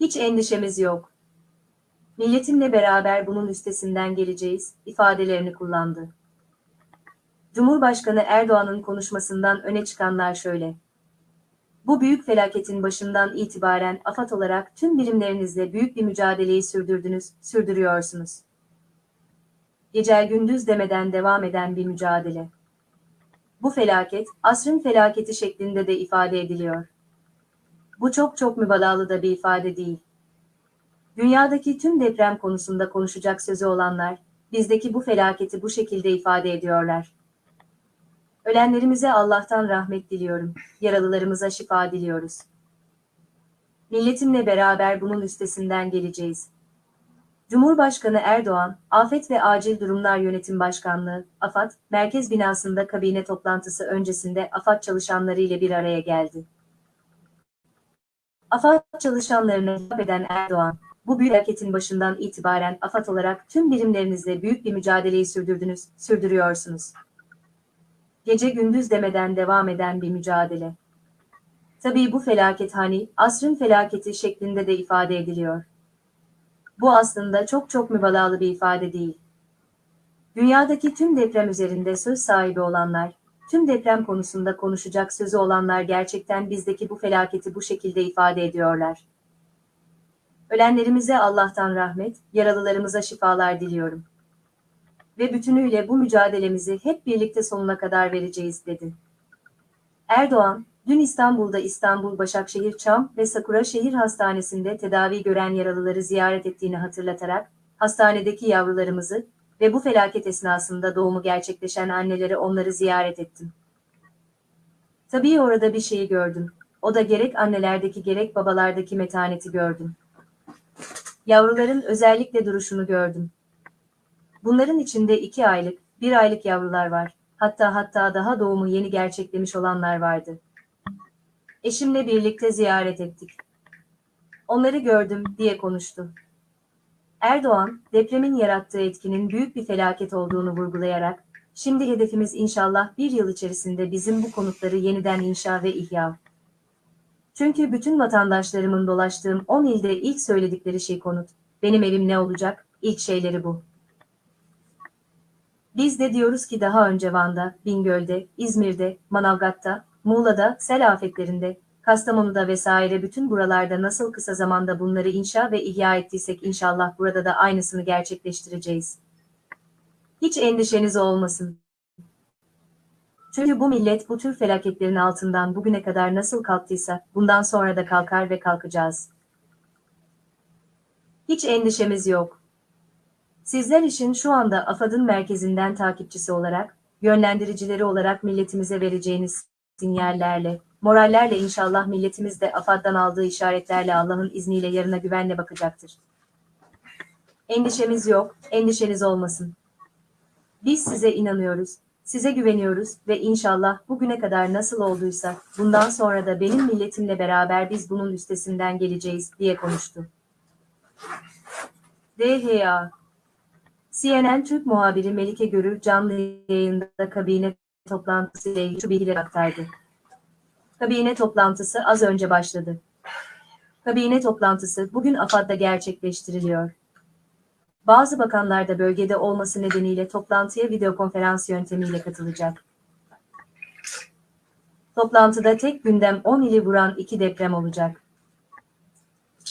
Hiç endişemiz yok. Milletimle beraber bunun üstesinden geleceğiz ifadelerini kullandı. Cumhurbaşkanı Erdoğan'ın konuşmasından öne çıkanlar şöyle. Bu büyük felaketin başından itibaren AFAD olarak tüm birimlerinizle büyük bir mücadeleyi sürdürdünüz, sürdürüyorsunuz. Gecel gündüz demeden devam eden bir mücadele. Bu felaket, asrın felaketi şeklinde de ifade ediliyor. Bu çok çok mübalağalı da bir ifade değil. Dünyadaki tüm deprem konusunda konuşacak sözü olanlar, bizdeki bu felaketi bu şekilde ifade ediyorlar. Ölenlerimize Allah'tan rahmet diliyorum, yaralılarımıza şifa diliyoruz. Milletimle beraber bunun üstesinden geleceğiz. Cumhurbaşkanı Erdoğan, Afet ve Acil Durumlar Yönetim Başkanlığı, AFAD, merkez binasında kabine toplantısı öncesinde AFAD çalışanları ile bir araya geldi. AFAD çalışanlarına hitap eden Erdoğan, bu büyük başından itibaren AFAD olarak tüm birimlerinizle büyük bir mücadeleyi sürdürdünüz, sürdürüyorsunuz. Gece gündüz demeden devam eden bir mücadele. Tabii bu felaket hani asrın felaketi şeklinde de ifade ediliyor. Bu aslında çok çok mübalağalı bir ifade değil. Dünyadaki tüm deprem üzerinde söz sahibi olanlar, tüm deprem konusunda konuşacak sözü olanlar gerçekten bizdeki bu felaketi bu şekilde ifade ediyorlar. Ölenlerimize Allah'tan rahmet, yaralılarımıza şifalar diliyorum. Ve bütünüyle bu mücadelemizi hep birlikte sonuna kadar vereceğiz dedi. Erdoğan, dün İstanbul'da İstanbul Başakşehir Çam ve Sakura Şehir Hastanesi'nde tedavi gören yaralıları ziyaret ettiğini hatırlatarak, hastanedeki yavrularımızı ve bu felaket esnasında doğumu gerçekleşen anneleri onları ziyaret ettim. Tabii orada bir şeyi gördüm. O da gerek annelerdeki gerek babalardaki metaneti gördüm. Yavruların özellikle duruşunu gördüm. Bunların içinde iki aylık, bir aylık yavrular var. Hatta hatta daha doğumu yeni gerçeklemiş olanlar vardı. Eşimle birlikte ziyaret ettik. Onları gördüm diye konuştu. Erdoğan, depremin yarattığı etkinin büyük bir felaket olduğunu vurgulayarak, şimdi hedefimiz inşallah bir yıl içerisinde bizim bu konutları yeniden inşa ve ihya. Çünkü bütün vatandaşlarımın dolaştığım 10 ilde ilk söyledikleri şey konut. Benim evim ne olacak? İlk şeyleri bu. Biz de diyoruz ki daha önce Van'da, Bingöl'de, İzmir'de, Manavgat'ta, Muğla'da, sel afetlerinde, Kastamonu'da vesaire bütün buralarda nasıl kısa zamanda bunları inşa ve ihya ettiysek inşallah burada da aynısını gerçekleştireceğiz. Hiç endişeniz olmasın. Çünkü bu millet bu tür felaketlerin altından bugüne kadar nasıl kalktıysa bundan sonra da kalkar ve kalkacağız. Hiç endişemiz yok. Sizler için şu anda AFAD'ın merkezinden takipçisi olarak, yönlendiricileri olarak milletimize vereceğiniz sinyallerle, morallerle inşallah milletimiz de AFAD'dan aldığı işaretlerle Allah'ın izniyle yarına güvenle bakacaktır. Endişemiz yok, endişeniz olmasın. Biz size inanıyoruz, size güveniyoruz ve inşallah bugüne kadar nasıl olduysa bundan sonra da benim milletimle beraber biz bunun üstesinden geleceğiz diye konuştu. DHA CNN Türk muhabiri Melike Görür canlı yayında kabine toplantısı ile ilgili şu bilgileri aktardı. Kabine toplantısı az önce başladı. Kabine toplantısı bugün AFAD'da gerçekleştiriliyor. Bazı bakanlar da bölgede olması nedeniyle toplantıya videokonferans yöntemiyle katılacak. Toplantıda tek gündem 10 ili vuran iki deprem olacak.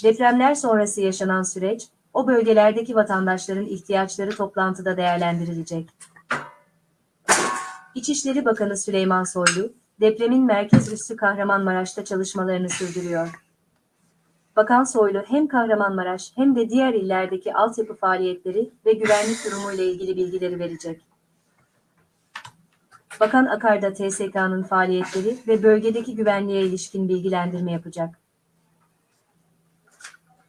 Depremler sonrası yaşanan süreç, o bölgelerdeki vatandaşların ihtiyaçları toplantıda değerlendirilecek. İçişleri Bakanı Süleyman Soylu, depremin merkez üssü Kahramanmaraş'ta çalışmalarını sürdürüyor. Bakan Soylu hem Kahramanmaraş hem de diğer illerdeki altyapı faaliyetleri ve güvenlik durumu ile ilgili bilgileri verecek. Bakan Akar da TSK'nın faaliyetleri ve bölgedeki güvenliğe ilişkin bilgilendirme yapacak.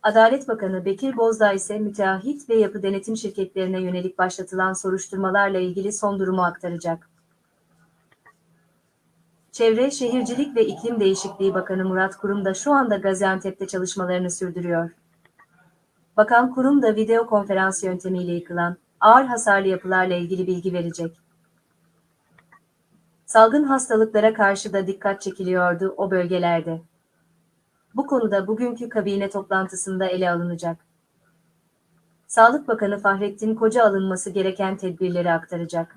Adalet Bakanı Bekir Bozdağ ise müteahhit ve yapı denetim şirketlerine yönelik başlatılan soruşturmalarla ilgili son durumu aktaracak. Çevre, Şehircilik ve İklim Değişikliği Bakanı Murat Kurum da şu anda Gaziantep'te çalışmalarını sürdürüyor. Bakan Kurum da video konferans yöntemiyle yıkılan ağır hasarlı yapılarla ilgili bilgi verecek. Salgın hastalıklara karşı da dikkat çekiliyordu o bölgelerde. Bu konuda bugünkü kabine toplantısında ele alınacak. Sağlık Bakanı Fahrettin Koca alınması gereken tedbirleri aktaracak.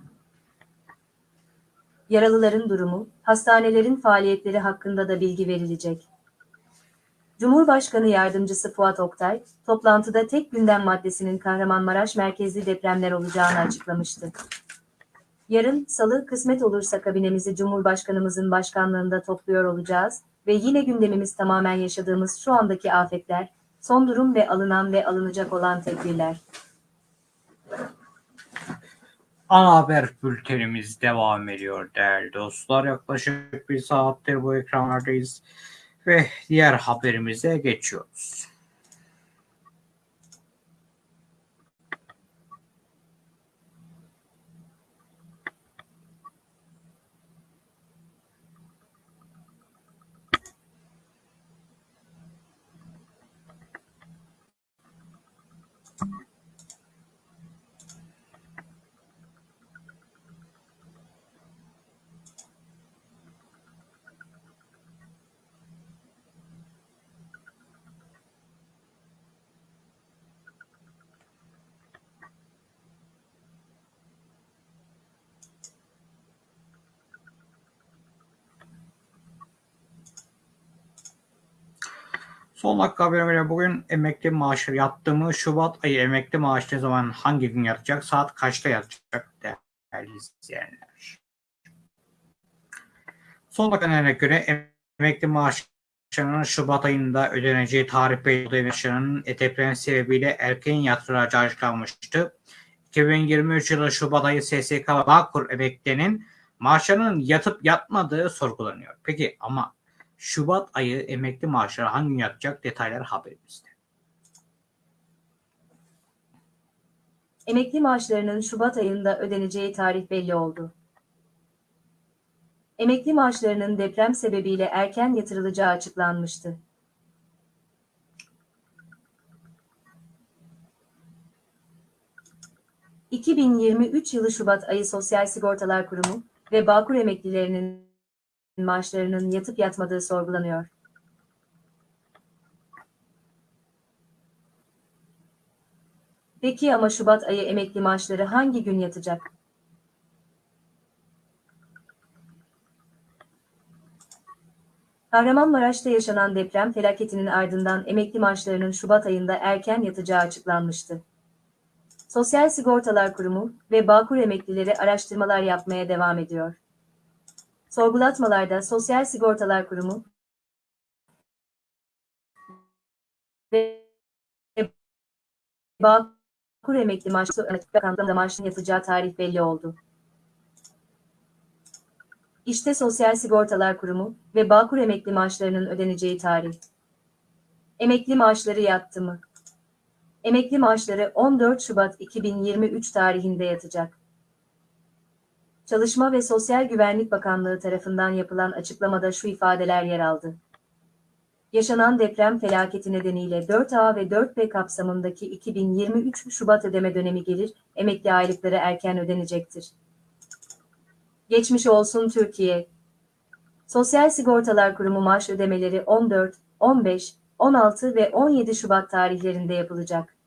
Yaralıların durumu, hastanelerin faaliyetleri hakkında da bilgi verilecek. Cumhurbaşkanı Yardımcısı Fuat Oktay, toplantıda tek gündem maddesinin Kahramanmaraş merkezli depremler olacağını açıklamıştı. Yarın, salı, kısmet olursa kabinemizi Cumhurbaşkanımızın başkanlığında topluyor olacağız ve yine gündemimiz tamamen yaşadığımız şu andaki afetler, son durum ve alınan ve alınacak olan tedbirler. Ana haber bültenimiz devam ediyor değerli dostlar. Yaklaşık bir saattir bu ekranlardayız ve diğer haberimize geçiyoruz. Son dakika haberine bugün emekli maaşı yattı mı? Şubat ayı emekli maaşı ne zaman hangi gün yatacak? Saat kaçta yatacak değerli izleyenler? Son dakika göre emekli maaşlarının Şubat ayında ödeneceği tarih belli emeklilerinin deprem sebebiyle erken yatıracağı açıklanmıştı. 2023 yılı Şubat ayı SSK Bağkur emeklilerinin maaşlarının yatıp yatmadığı sorgulanıyor. Peki ama Şubat ayı emekli maaşları hangi gün yatacak detaylar haberimizde. Emekli maaşlarının Şubat ayında ödeneceği tarih belli oldu. Emekli maaşlarının deprem sebebiyle erken yatırılacağı açıklanmıştı. ...2023 yılı Şubat ayı Sosyal Sigortalar Kurumu ve Bağkur emeklilerinin maaşlarının yatıp yatmadığı sorgulanıyor. Peki ama Şubat ayı emekli maaşları hangi gün yatacak? Kahramanmaraş'ta yaşanan deprem felaketinin ardından emekli maaşlarının Şubat ayında erken yatacağı açıklanmıştı. Sosyal Sigortalar Kurumu ve Bağkur emeklileri araştırmalar yapmaya devam ediyor. Sorgulatmalarda Sosyal Sigortalar Kurumu ve Bağkur emekli maaşı Bakanlığı'nda maaşın yatacağı tarih belli oldu. İşte Sosyal Sigortalar Kurumu ve Bağkur emekli maaşlarının ödeneceği tarih. Emekli maaşları yattı mı? Emekli maaşları 14 Şubat 2023 tarihinde yatacak. Çalışma ve Sosyal Güvenlik Bakanlığı tarafından yapılan açıklamada şu ifadeler yer aldı. Yaşanan deprem felaketi nedeniyle 4A ve 4B kapsamındaki 2023 Şubat ödeme dönemi gelir, emekli aylıkları erken ödenecektir. Geçmiş olsun Türkiye. Sosyal Sigortalar Kurumu maaş ödemeleri 14, 15, 16 ve 17 Şubat tarihlerinde yapılacak.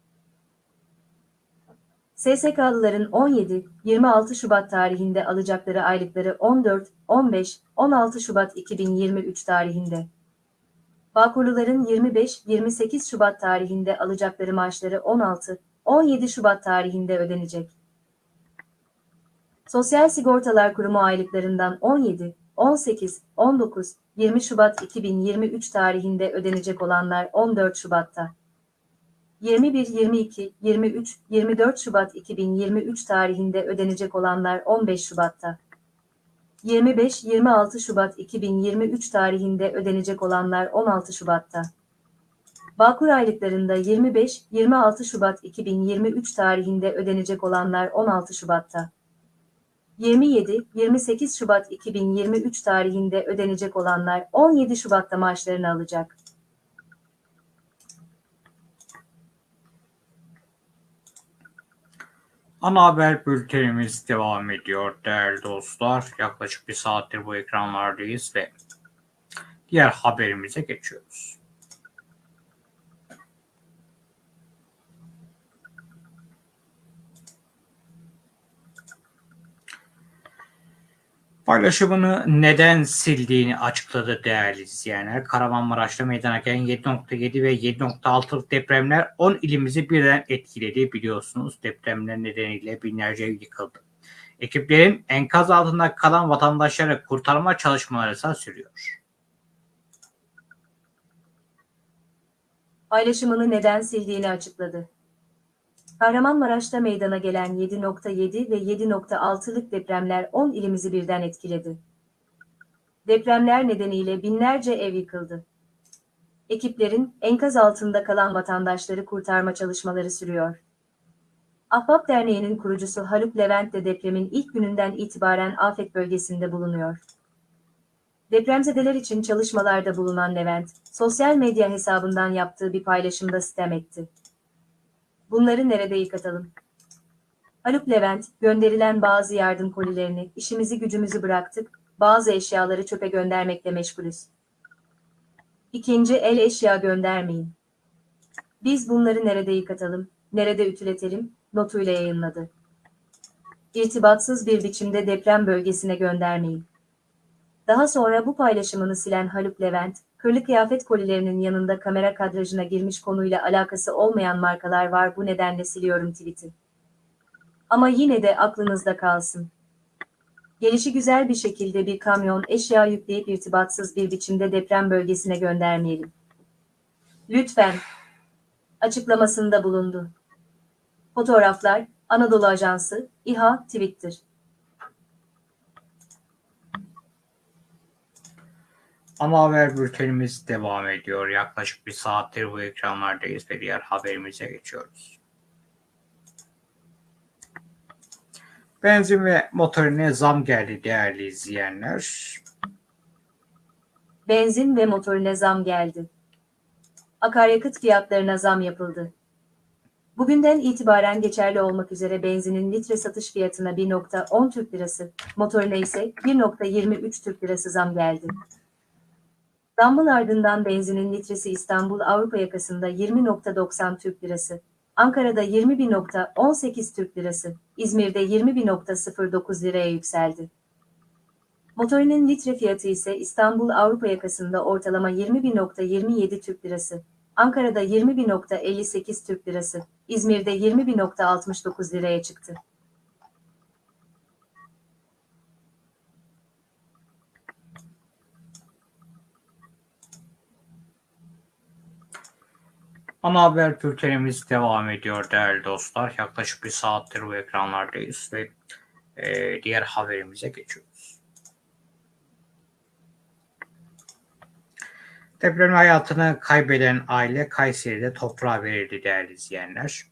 SSK'lıların 17, 26 Şubat tarihinde alacakları aylıkları 14, 15, 16 Şubat 2023 tarihinde. Bağkurluların 25, 28 Şubat tarihinde alacakları maaşları 16, 17 Şubat tarihinde ödenecek. Sosyal Sigortalar Kurumu aylıklarından 17, 18, 19, 20 Şubat 2023 tarihinde ödenecek olanlar 14 Şubat'ta. 21, 22, 23, 24 Şubat 2023 tarihinde ödenecek olanlar 15 Şubat'ta. 25, 26 Şubat 2023 tarihinde ödenecek olanlar 16 Şubat'ta. Bağkur aylıklarında 25, 26 Şubat 2023 tarihinde ödenecek olanlar 16 Şubat'ta. 27, 28 Şubat 2023 tarihinde ödenecek olanlar 17 Şubat'ta maaşlarını alacak. Ana haber bültenimiz devam ediyor değerli dostlar. Yaklaşık bir saattir bu ekranlardayız ve diğer haberimize geçiyoruz. Paylaşımını neden sildiğini açıkladı değerli izleyenler. Kahramanmaraş'ta meydana gelen 7.7 ve 7.6'lık depremler 10 ilimizi birden etkiledi biliyorsunuz. Depremler nedeniyle binlerce ev yıkıldı. Ekiplerin enkaz altında kalan vatandaşları kurtarma çalışmaları ise sürüyor. Paylaşımını neden sildiğini açıkladı. Kahramanmaraş'ta meydana gelen 7.7 ve 7.6'lık depremler 10 ilimizi birden etkiledi. Depremler nedeniyle binlerce ev yıkıldı. Ekiplerin enkaz altında kalan vatandaşları kurtarma çalışmaları sürüyor. Ahbap Derneği'nin kurucusu Haluk Levent de depremin ilk gününden itibaren afet bölgesinde bulunuyor. Depremzedeler için çalışmalarda bulunan Levent, sosyal medya hesabından yaptığı bir paylaşımda sitem etti. Bunları nerede yıkatalım? Haluk Levent, gönderilen bazı yardım kolilerini, işimizi gücümüzü bıraktık, bazı eşyaları çöpe göndermekle meşgulüz. İkinci el eşya göndermeyin. Biz bunları nerede yıkatalım, nerede ütületelim, notuyla yayınladı. İrtibatsız bir biçimde deprem bölgesine göndermeyin. Daha sonra bu paylaşımını silen Haluk Levent, kırlı kıyafet kolilerinin yanında kamera kadrajına girmiş konuyla alakası olmayan markalar var bu nedenle siliyorum tweet'i. Ama yine de aklınızda kalsın. Gelişi güzel bir şekilde bir kamyon eşya yükleyip irtibatsız bir biçimde deprem bölgesine göndermeyelim. Lütfen. Açıklamasında bulundu. Fotoğraflar, Anadolu Ajansı, İHA, Twitter. Ama haber bültenimiz devam ediyor. Yaklaşık bir saattir bu ekranlardayız ve diğer haberimize geçiyoruz. Benzin ve motorine zam geldi değerli izleyenler. Benzin ve motorine zam geldi. Akaryakıt fiyatlarına zam yapıldı. Bugünden itibaren geçerli olmak üzere benzinin litre satış fiyatına 1.10 Türk Lirası, motorine ise 1.23 Türk Lirası zam geldi. Zammın ardından benzinin litresi İstanbul Avrupa yakasında 20.90 Türk Lirası, Ankara'da 21.18 Türk Lirası, İzmir'de 21.09 liraya yükseldi. Motorinin litre fiyatı ise İstanbul Avrupa yakasında ortalama 21.27 Türk Lirası, Ankara'da 21.58 Türk Lirası, İzmir'de 21.69 liraya çıktı. Ana haber bültenimiz devam ediyor değerli dostlar. Yaklaşık bir saattir bu ekranlardayız ve e, diğer haberimize geçiyoruz. Deprem hayatını kaybeden aile Kayseri'de toprağa verildi değerli izleyenler.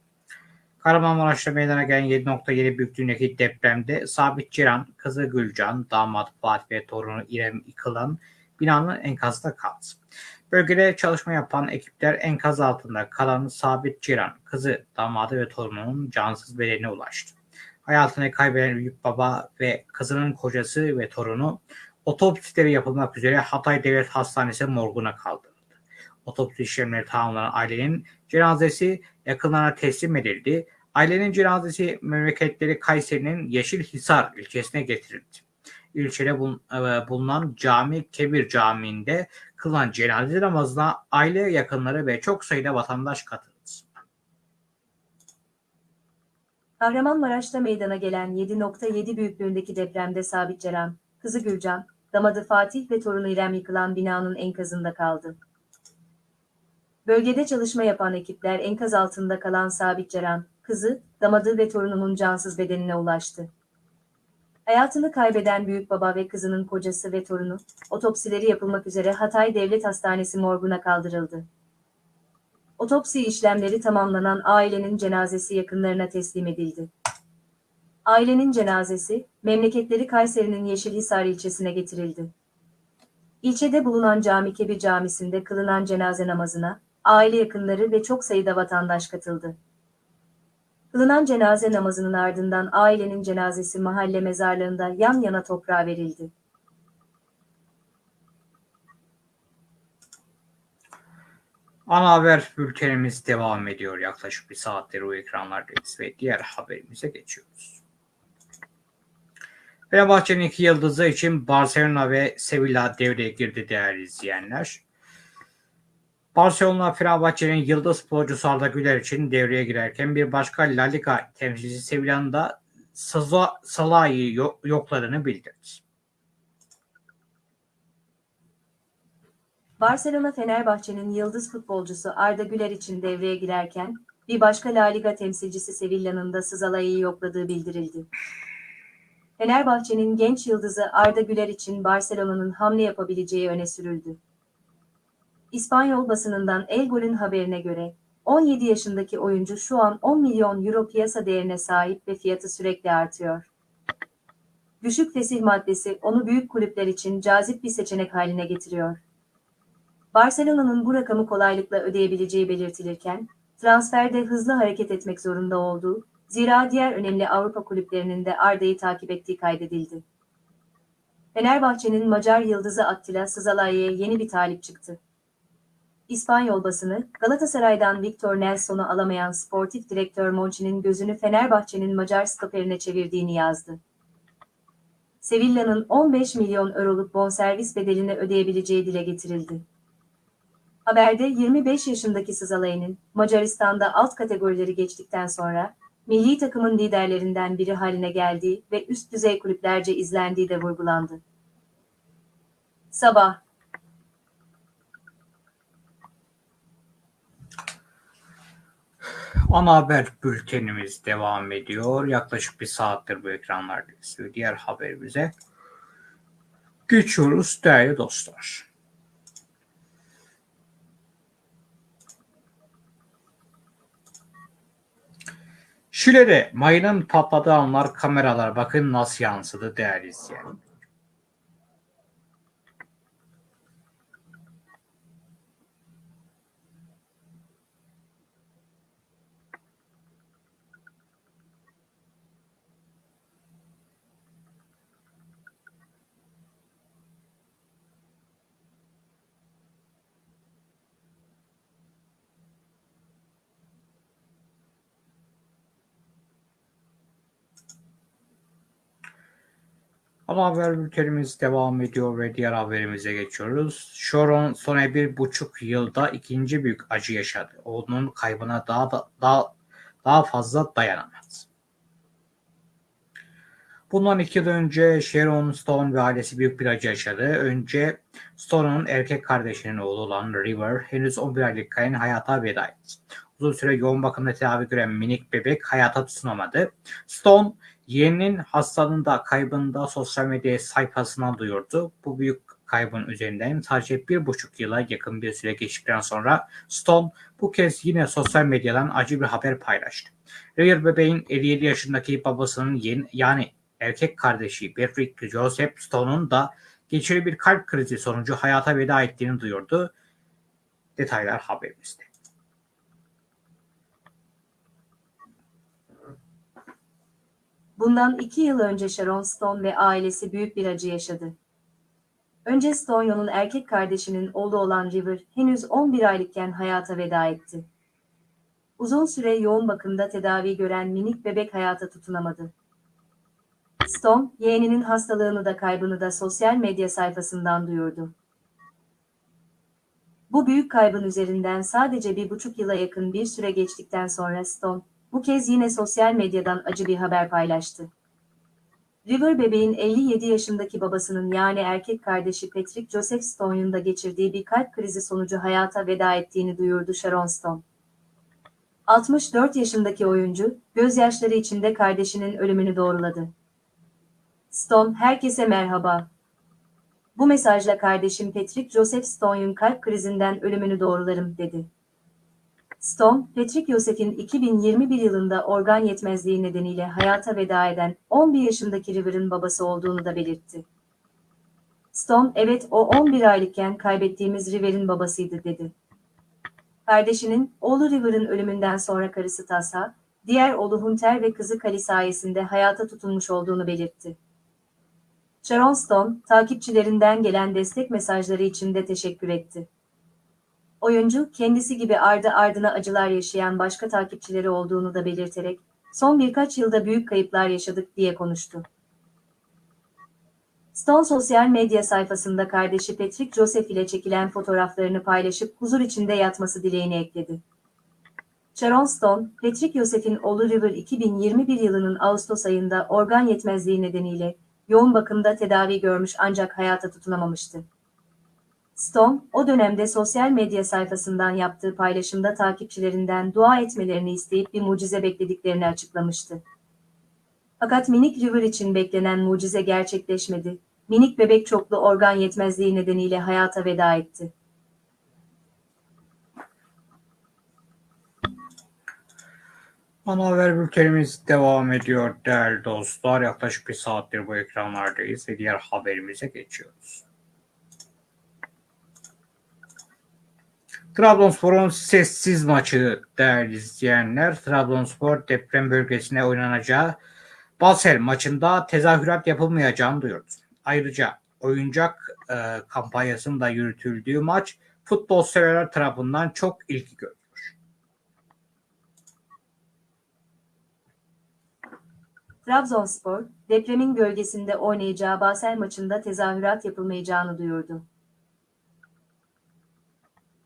Kahramanmaraş'ta meydana gelen 7.7 büyüklüğündeki depremde Sabit Ciran, kızı Gülcan, damat Fatih ve torunu İrem yıkılan binanın enkazda kaldı. Bölgede çalışma yapan ekipler enkaz altında kalan Sabit Ciran, kızı, damadı ve torununun cansız bedenine ulaştı. Hayatını kaybeden büyük baba ve kızının kocası ve torunu otopsileri yapılmak üzere Hatay Devlet Hastanesi morguna kaldırıldı. Otopsi işlemleri tamamlanan ailenin cenazesi yakınlarına teslim edildi. Ailenin cenazesi memleketleri Kayseri'nin Yeşilhisar ilçesine getirildi. İlçede bulunan Cami Kebir Camii'nde kılınan cenaze namazına aile yakınları ve çok sayıda vatandaş katıldı. Kahramanmaraş'ta meydana gelen 7.7 büyüklüğündeki depremde Sabit Ceren, kızı Gülcan, damadı Fatih ve torunu İrem yıkılan binanın enkazında kaldı. Bölgede çalışma yapan ekipler enkaz altında kalan Sabit Ceren, kızı, damadı ve torununun cansız bedenine ulaştı. Hayatını kaybeden büyük baba ve kızının kocası ve torunu, otopsileri yapılmak üzere Hatay Devlet Hastanesi morguna kaldırıldı. Otopsi işlemleri tamamlanan ailenin cenazesi yakınlarına teslim edildi. Ailenin cenazesi, memleketleri Kayseri'nin Yeşilhisar ilçesine getirildi. İlçede bulunan Cami Kebir Camisi'nde kılınan cenaze namazına, aile yakınları ve çok sayıda vatandaş katıldı. Kılınan cenaze namazının ardından ailenin cenazesi mahalle mezarlığında yan yana toprağa verildi. Ana haber bültenimiz devam ediyor. Yaklaşık bir saattir o ekranlardayız ve diğer haberimize geçiyoruz. Fenerbahçe'nin iki yıldızı için Barcelona ve Sevilla devreye girdi değerli izleyenler. Barcelona Fenerbahçe'nin yıldız futbolcusu Arda Güler için devreye girerken bir başka La Liga temsilcisi Sevilla'nın da Salah'ı yokladığını bildirdi. Barcelona Fenerbahçe'nin yıldız futbolcusu Arda Güler için devreye girerken bir başka La Liga temsilcisi Sevilla'nın da Sızala'yı yokladığı bildirildi. Fenerbahçe'nin genç yıldızı Arda Güler için Barcelona'nın hamle yapabileceği öne sürüldü. İspanyol basınından El Gol'ün haberine göre 17 yaşındaki oyuncu şu an 10 milyon euro piyasa değerine sahip ve fiyatı sürekli artıyor. Düşük fesih maddesi onu büyük kulüpler için cazip bir seçenek haline getiriyor. Barcelona'nın bu rakamı kolaylıkla ödeyebileceği belirtilirken, transferde hızlı hareket etmek zorunda olduğu, zira diğer önemli Avrupa kulüplerinin de Arda'yı takip ettiği kaydedildi. Fenerbahçe'nin Macar yıldızı Attila Sızalaye'ye yeni bir talip çıktı. İspanyol basını, Galatasaray'dan Victor Nelson'u alamayan sportif direktör Monchi'nin gözünü Fenerbahçe'nin Macar stoperine çevirdiğini yazdı. Sevilla'nın 15 milyon euroluk bonservis bedelini ödeyebileceği dile getirildi. Haberde 25 yaşındaki Sızalaye'nin Macaristan'da alt kategorileri geçtikten sonra milli takımın liderlerinden biri haline geldiği ve üst düzey kulüplerce izlendiği de vurgulandı. Sabah Ana haber bültenimiz devam ediyor. Yaklaşık bir saattir bu ekranlarda izliyor. Diğer haberimize geçiyoruz değerli dostlar. Şile'de mayının patladığı anlar kameralar bakın nasıl yansıdı değerli izleyenler. Ama haber bültenimiz devam ediyor ve diğer haberimize geçiyoruz. Sharon son bir buçuk yılda ikinci büyük acı yaşadı. Oğlunun kaybına daha da, daha, daha fazla dayanamaz. Bundan iki yıl önce Sharon Stone ve ailesi büyük bir acı yaşadı. Önce Stone'un erkek kardeşinin oğlu olan River henüz 11 aylıkken hayata veda etti. Uzun süre yoğun bakımda tedavi gören minik bebek hayata tutunamadı. Stone Yeğeninin hastalığında kaybında sosyal medya sayfasından duyurdu. Bu büyük kaybın üzerinden sadece bir buçuk yıla yakın bir süre geçtikten sonra Stone bu kez yine sosyal medyadan acı bir haber paylaştı. River bebeğin 57 yaşındaki babasının yeni, yani erkek kardeşi Patrick Joseph Stone'un da geçirdiği bir kalp krizi sonucu hayata veda ettiğini duyurdu. Detaylar haberimizde. Bundan iki yıl önce Sharon Stone ve ailesi büyük bir acı yaşadı. Önce Stone'un erkek kardeşinin oğlu olan River henüz 11 aylıkken hayata veda etti. Uzun süre yoğun bakımda tedavi gören minik bebek hayata tutunamadı. Stone, yeğeninin hastalığını da kaybını da sosyal medya sayfasından duyurdu. Bu büyük kaybın üzerinden sadece bir buçuk yıla yakın bir süre geçtikten sonra Stone, bu kez yine sosyal medyadan acı bir haber paylaştı. River bebeğin 57 yaşındaki babasının yani erkek kardeşi Patrick Joseph Stone'un da geçirdiği bir kalp krizi sonucu hayata veda ettiğini duyurdu Sharon Stone. 64 yaşındaki oyuncu, gözyaşları içinde kardeşinin ölümünü doğruladı. Stone, herkese merhaba. Bu mesajla kardeşim Patrick Joseph Stone'un kalp krizinden ölümünü doğrularım, dedi. Stone, Patrick Yosef'in 2021 yılında organ yetmezliği nedeniyle hayata veda eden 11 yaşındaki River'ın babası olduğunu da belirtti. Stone, evet o 11 aylıkken kaybettiğimiz River'in babasıydı dedi. Kardeşinin, oğlu River'ın ölümünden sonra karısı Tasa, diğer oğlu Hunter ve kızı Kali sayesinde hayata tutunmuş olduğunu belirtti. Sharon Stone, takipçilerinden gelen destek mesajları için de teşekkür etti. Oyuncu, kendisi gibi ardı ardına acılar yaşayan başka takipçileri olduğunu da belirterek, son birkaç yılda büyük kayıplar yaşadık diye konuştu. Stone sosyal medya sayfasında kardeşi Patrick Joseph ile çekilen fotoğraflarını paylaşıp huzur içinde yatması dileğini ekledi. Sharon Stone, Patrick Joseph'in oğlu River 2021 yılının Ağustos ayında organ yetmezliği nedeniyle yoğun bakımda tedavi görmüş ancak hayata tutunamamıştı. Stone, o dönemde sosyal medya sayfasından yaptığı paylaşımda takipçilerinden dua etmelerini isteyip bir mucize beklediklerini açıklamıştı. Fakat minik River için beklenen mucize gerçekleşmedi. Minik bebek çoklu organ yetmezliği nedeniyle hayata veda etti. Ana haber bültenimiz devam ediyor değerli dostlar. Yaklaşık bir saattir bu ekranlardayız ve diğer haberimize geçiyoruz. Trabzonspor'un sessiz maçı değerli izleyenler. Trabzonspor deprem bölgesine oynanacağı Basel maçında tezahürat yapılmayacağını duyurdu. Ayrıca oyuncak e, kampanyasında yürütüldüğü maç futbol severler tarafından çok ilgi gördü. Trabzonspor, depremin gölgesinde oynayacağı Basel maçında tezahürat yapılmayacağını duyurdu.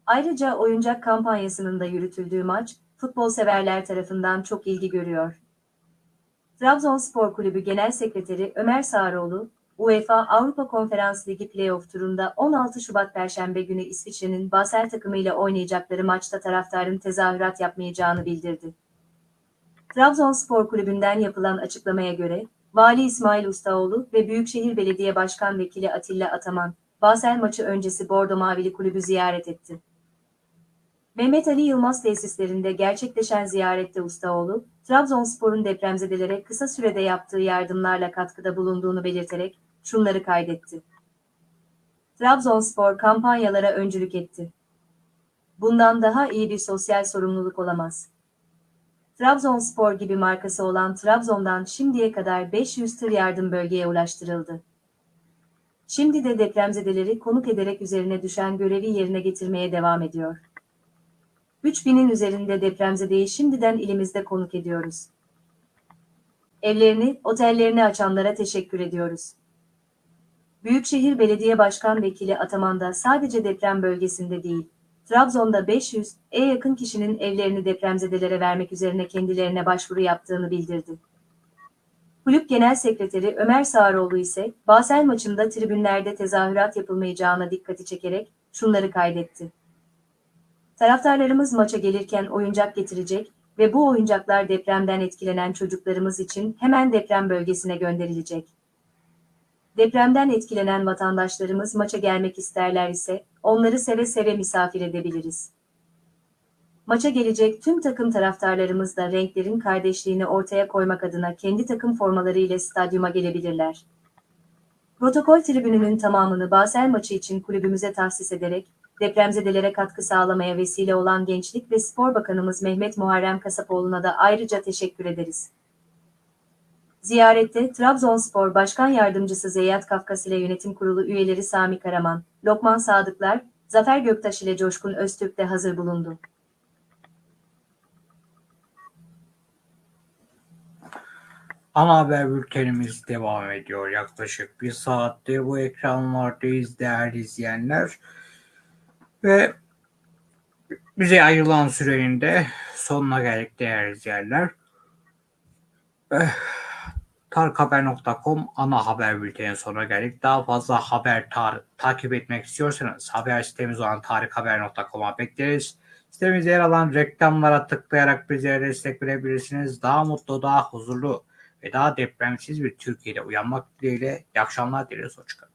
Ayrıca oyuncak kampanyasının da yürütüldüğü maç, futbol severler tarafından çok ilgi görüyor. Trabzonspor Kulübü Genel Sekreteri Ömer Sağroğlu, UEFA Avrupa Konferans Ligi playoff turunda 16 Şubat Perşembe günü İsviçre'nin Basel takımıyla oynayacakları maçta taraftarın tezahürat yapmayacağını bildirdi. Trabzonspor Kulübü'nden yapılan açıklamaya göre, Vali İsmail Ustaoğlu ve Büyükşehir Belediye Başkan Vekili Atilla Ataman, Basel maçı öncesi Bordo Mavili Kulübü ziyaret etti. Mehmet Ali Yılmaz tesislerinde gerçekleşen ziyarette Ustaoğlu, Trabzonspor'un depremzedelere kısa sürede yaptığı yardımlarla katkıda bulunduğunu belirterek şunları kaydetti. Trabzonspor kampanyalara öncülük etti. Bundan daha iyi bir sosyal sorumluluk olamaz. Trabzonspor gibi markası olan Trabzon'dan şimdiye kadar 500 tır yardım bölgeye ulaştırıldı. Şimdi de depremzedeleri konuk ederek üzerine düşen görevi yerine getirmeye devam ediyor. 3000'in üzerinde depremzedeyi şimdiden ilimizde konuk ediyoruz. Evlerini, otellerini açanlara teşekkür ediyoruz. Büyükşehir Belediye Başkan Vekili Ataman da sadece deprem bölgesinde değil, Trabzon'da 500 e yakın kişinin evlerini depremzedelere vermek üzerine kendilerine başvuru yaptığını bildirdi. Kulüp Genel Sekreteri Ömer Sağroğlu ise Basel maçında tribünlerde tezahürat yapılmayacağına dikkati çekerek şunları kaydetti. Taraftarlarımız maça gelirken oyuncak getirecek ve bu oyuncaklar depremden etkilenen çocuklarımız için hemen deprem bölgesine gönderilecek. Depremden etkilenen vatandaşlarımız maça gelmek isterler ise onları seve seve misafir edebiliriz. Maça gelecek tüm takım taraftarlarımız da renklerin kardeşliğini ortaya koymak adına kendi takım formaları ile stadyuma gelebilirler. Protokol tribününün tamamını Basel maçı için kulübümüze tahsis ederek depremzedelere katkı sağlamaya vesile olan Gençlik ve Spor Bakanımız Mehmet Muharrem Kasapoğlu'na da ayrıca teşekkür ederiz. Ziyarette Trabzonspor Başkan Yardımcısı Zeyyat Kafkas ile Yönetim Kurulu üyeleri Sami Karaman, Lokman Sadıklar, Zafer Göktaş ile Coşkun Öztürk de hazır bulundu. Ana haber bültenimiz devam ediyor. Yaklaşık bir saattir bu ekranlardayız değerli izleyenler. Ve bize ayrılan sürenin de sonuna geldik değerli izleyenler. Eh, Tarikhaber.com ana haber bültenin sonuna geldik. Daha fazla haber tar- takip etmek istiyorsanız haber sitemiz olan tarikhaber.com'a bekleriz. Sitemizde yer alan reklamlara tıklayarak bize destek verebilirsiniz. Daha mutlu, daha huzurlu ve daha depremsiz bir Türkiye'de uyanmak dileğiyle. İyi akşamlar dileriz. Hoşçakalın.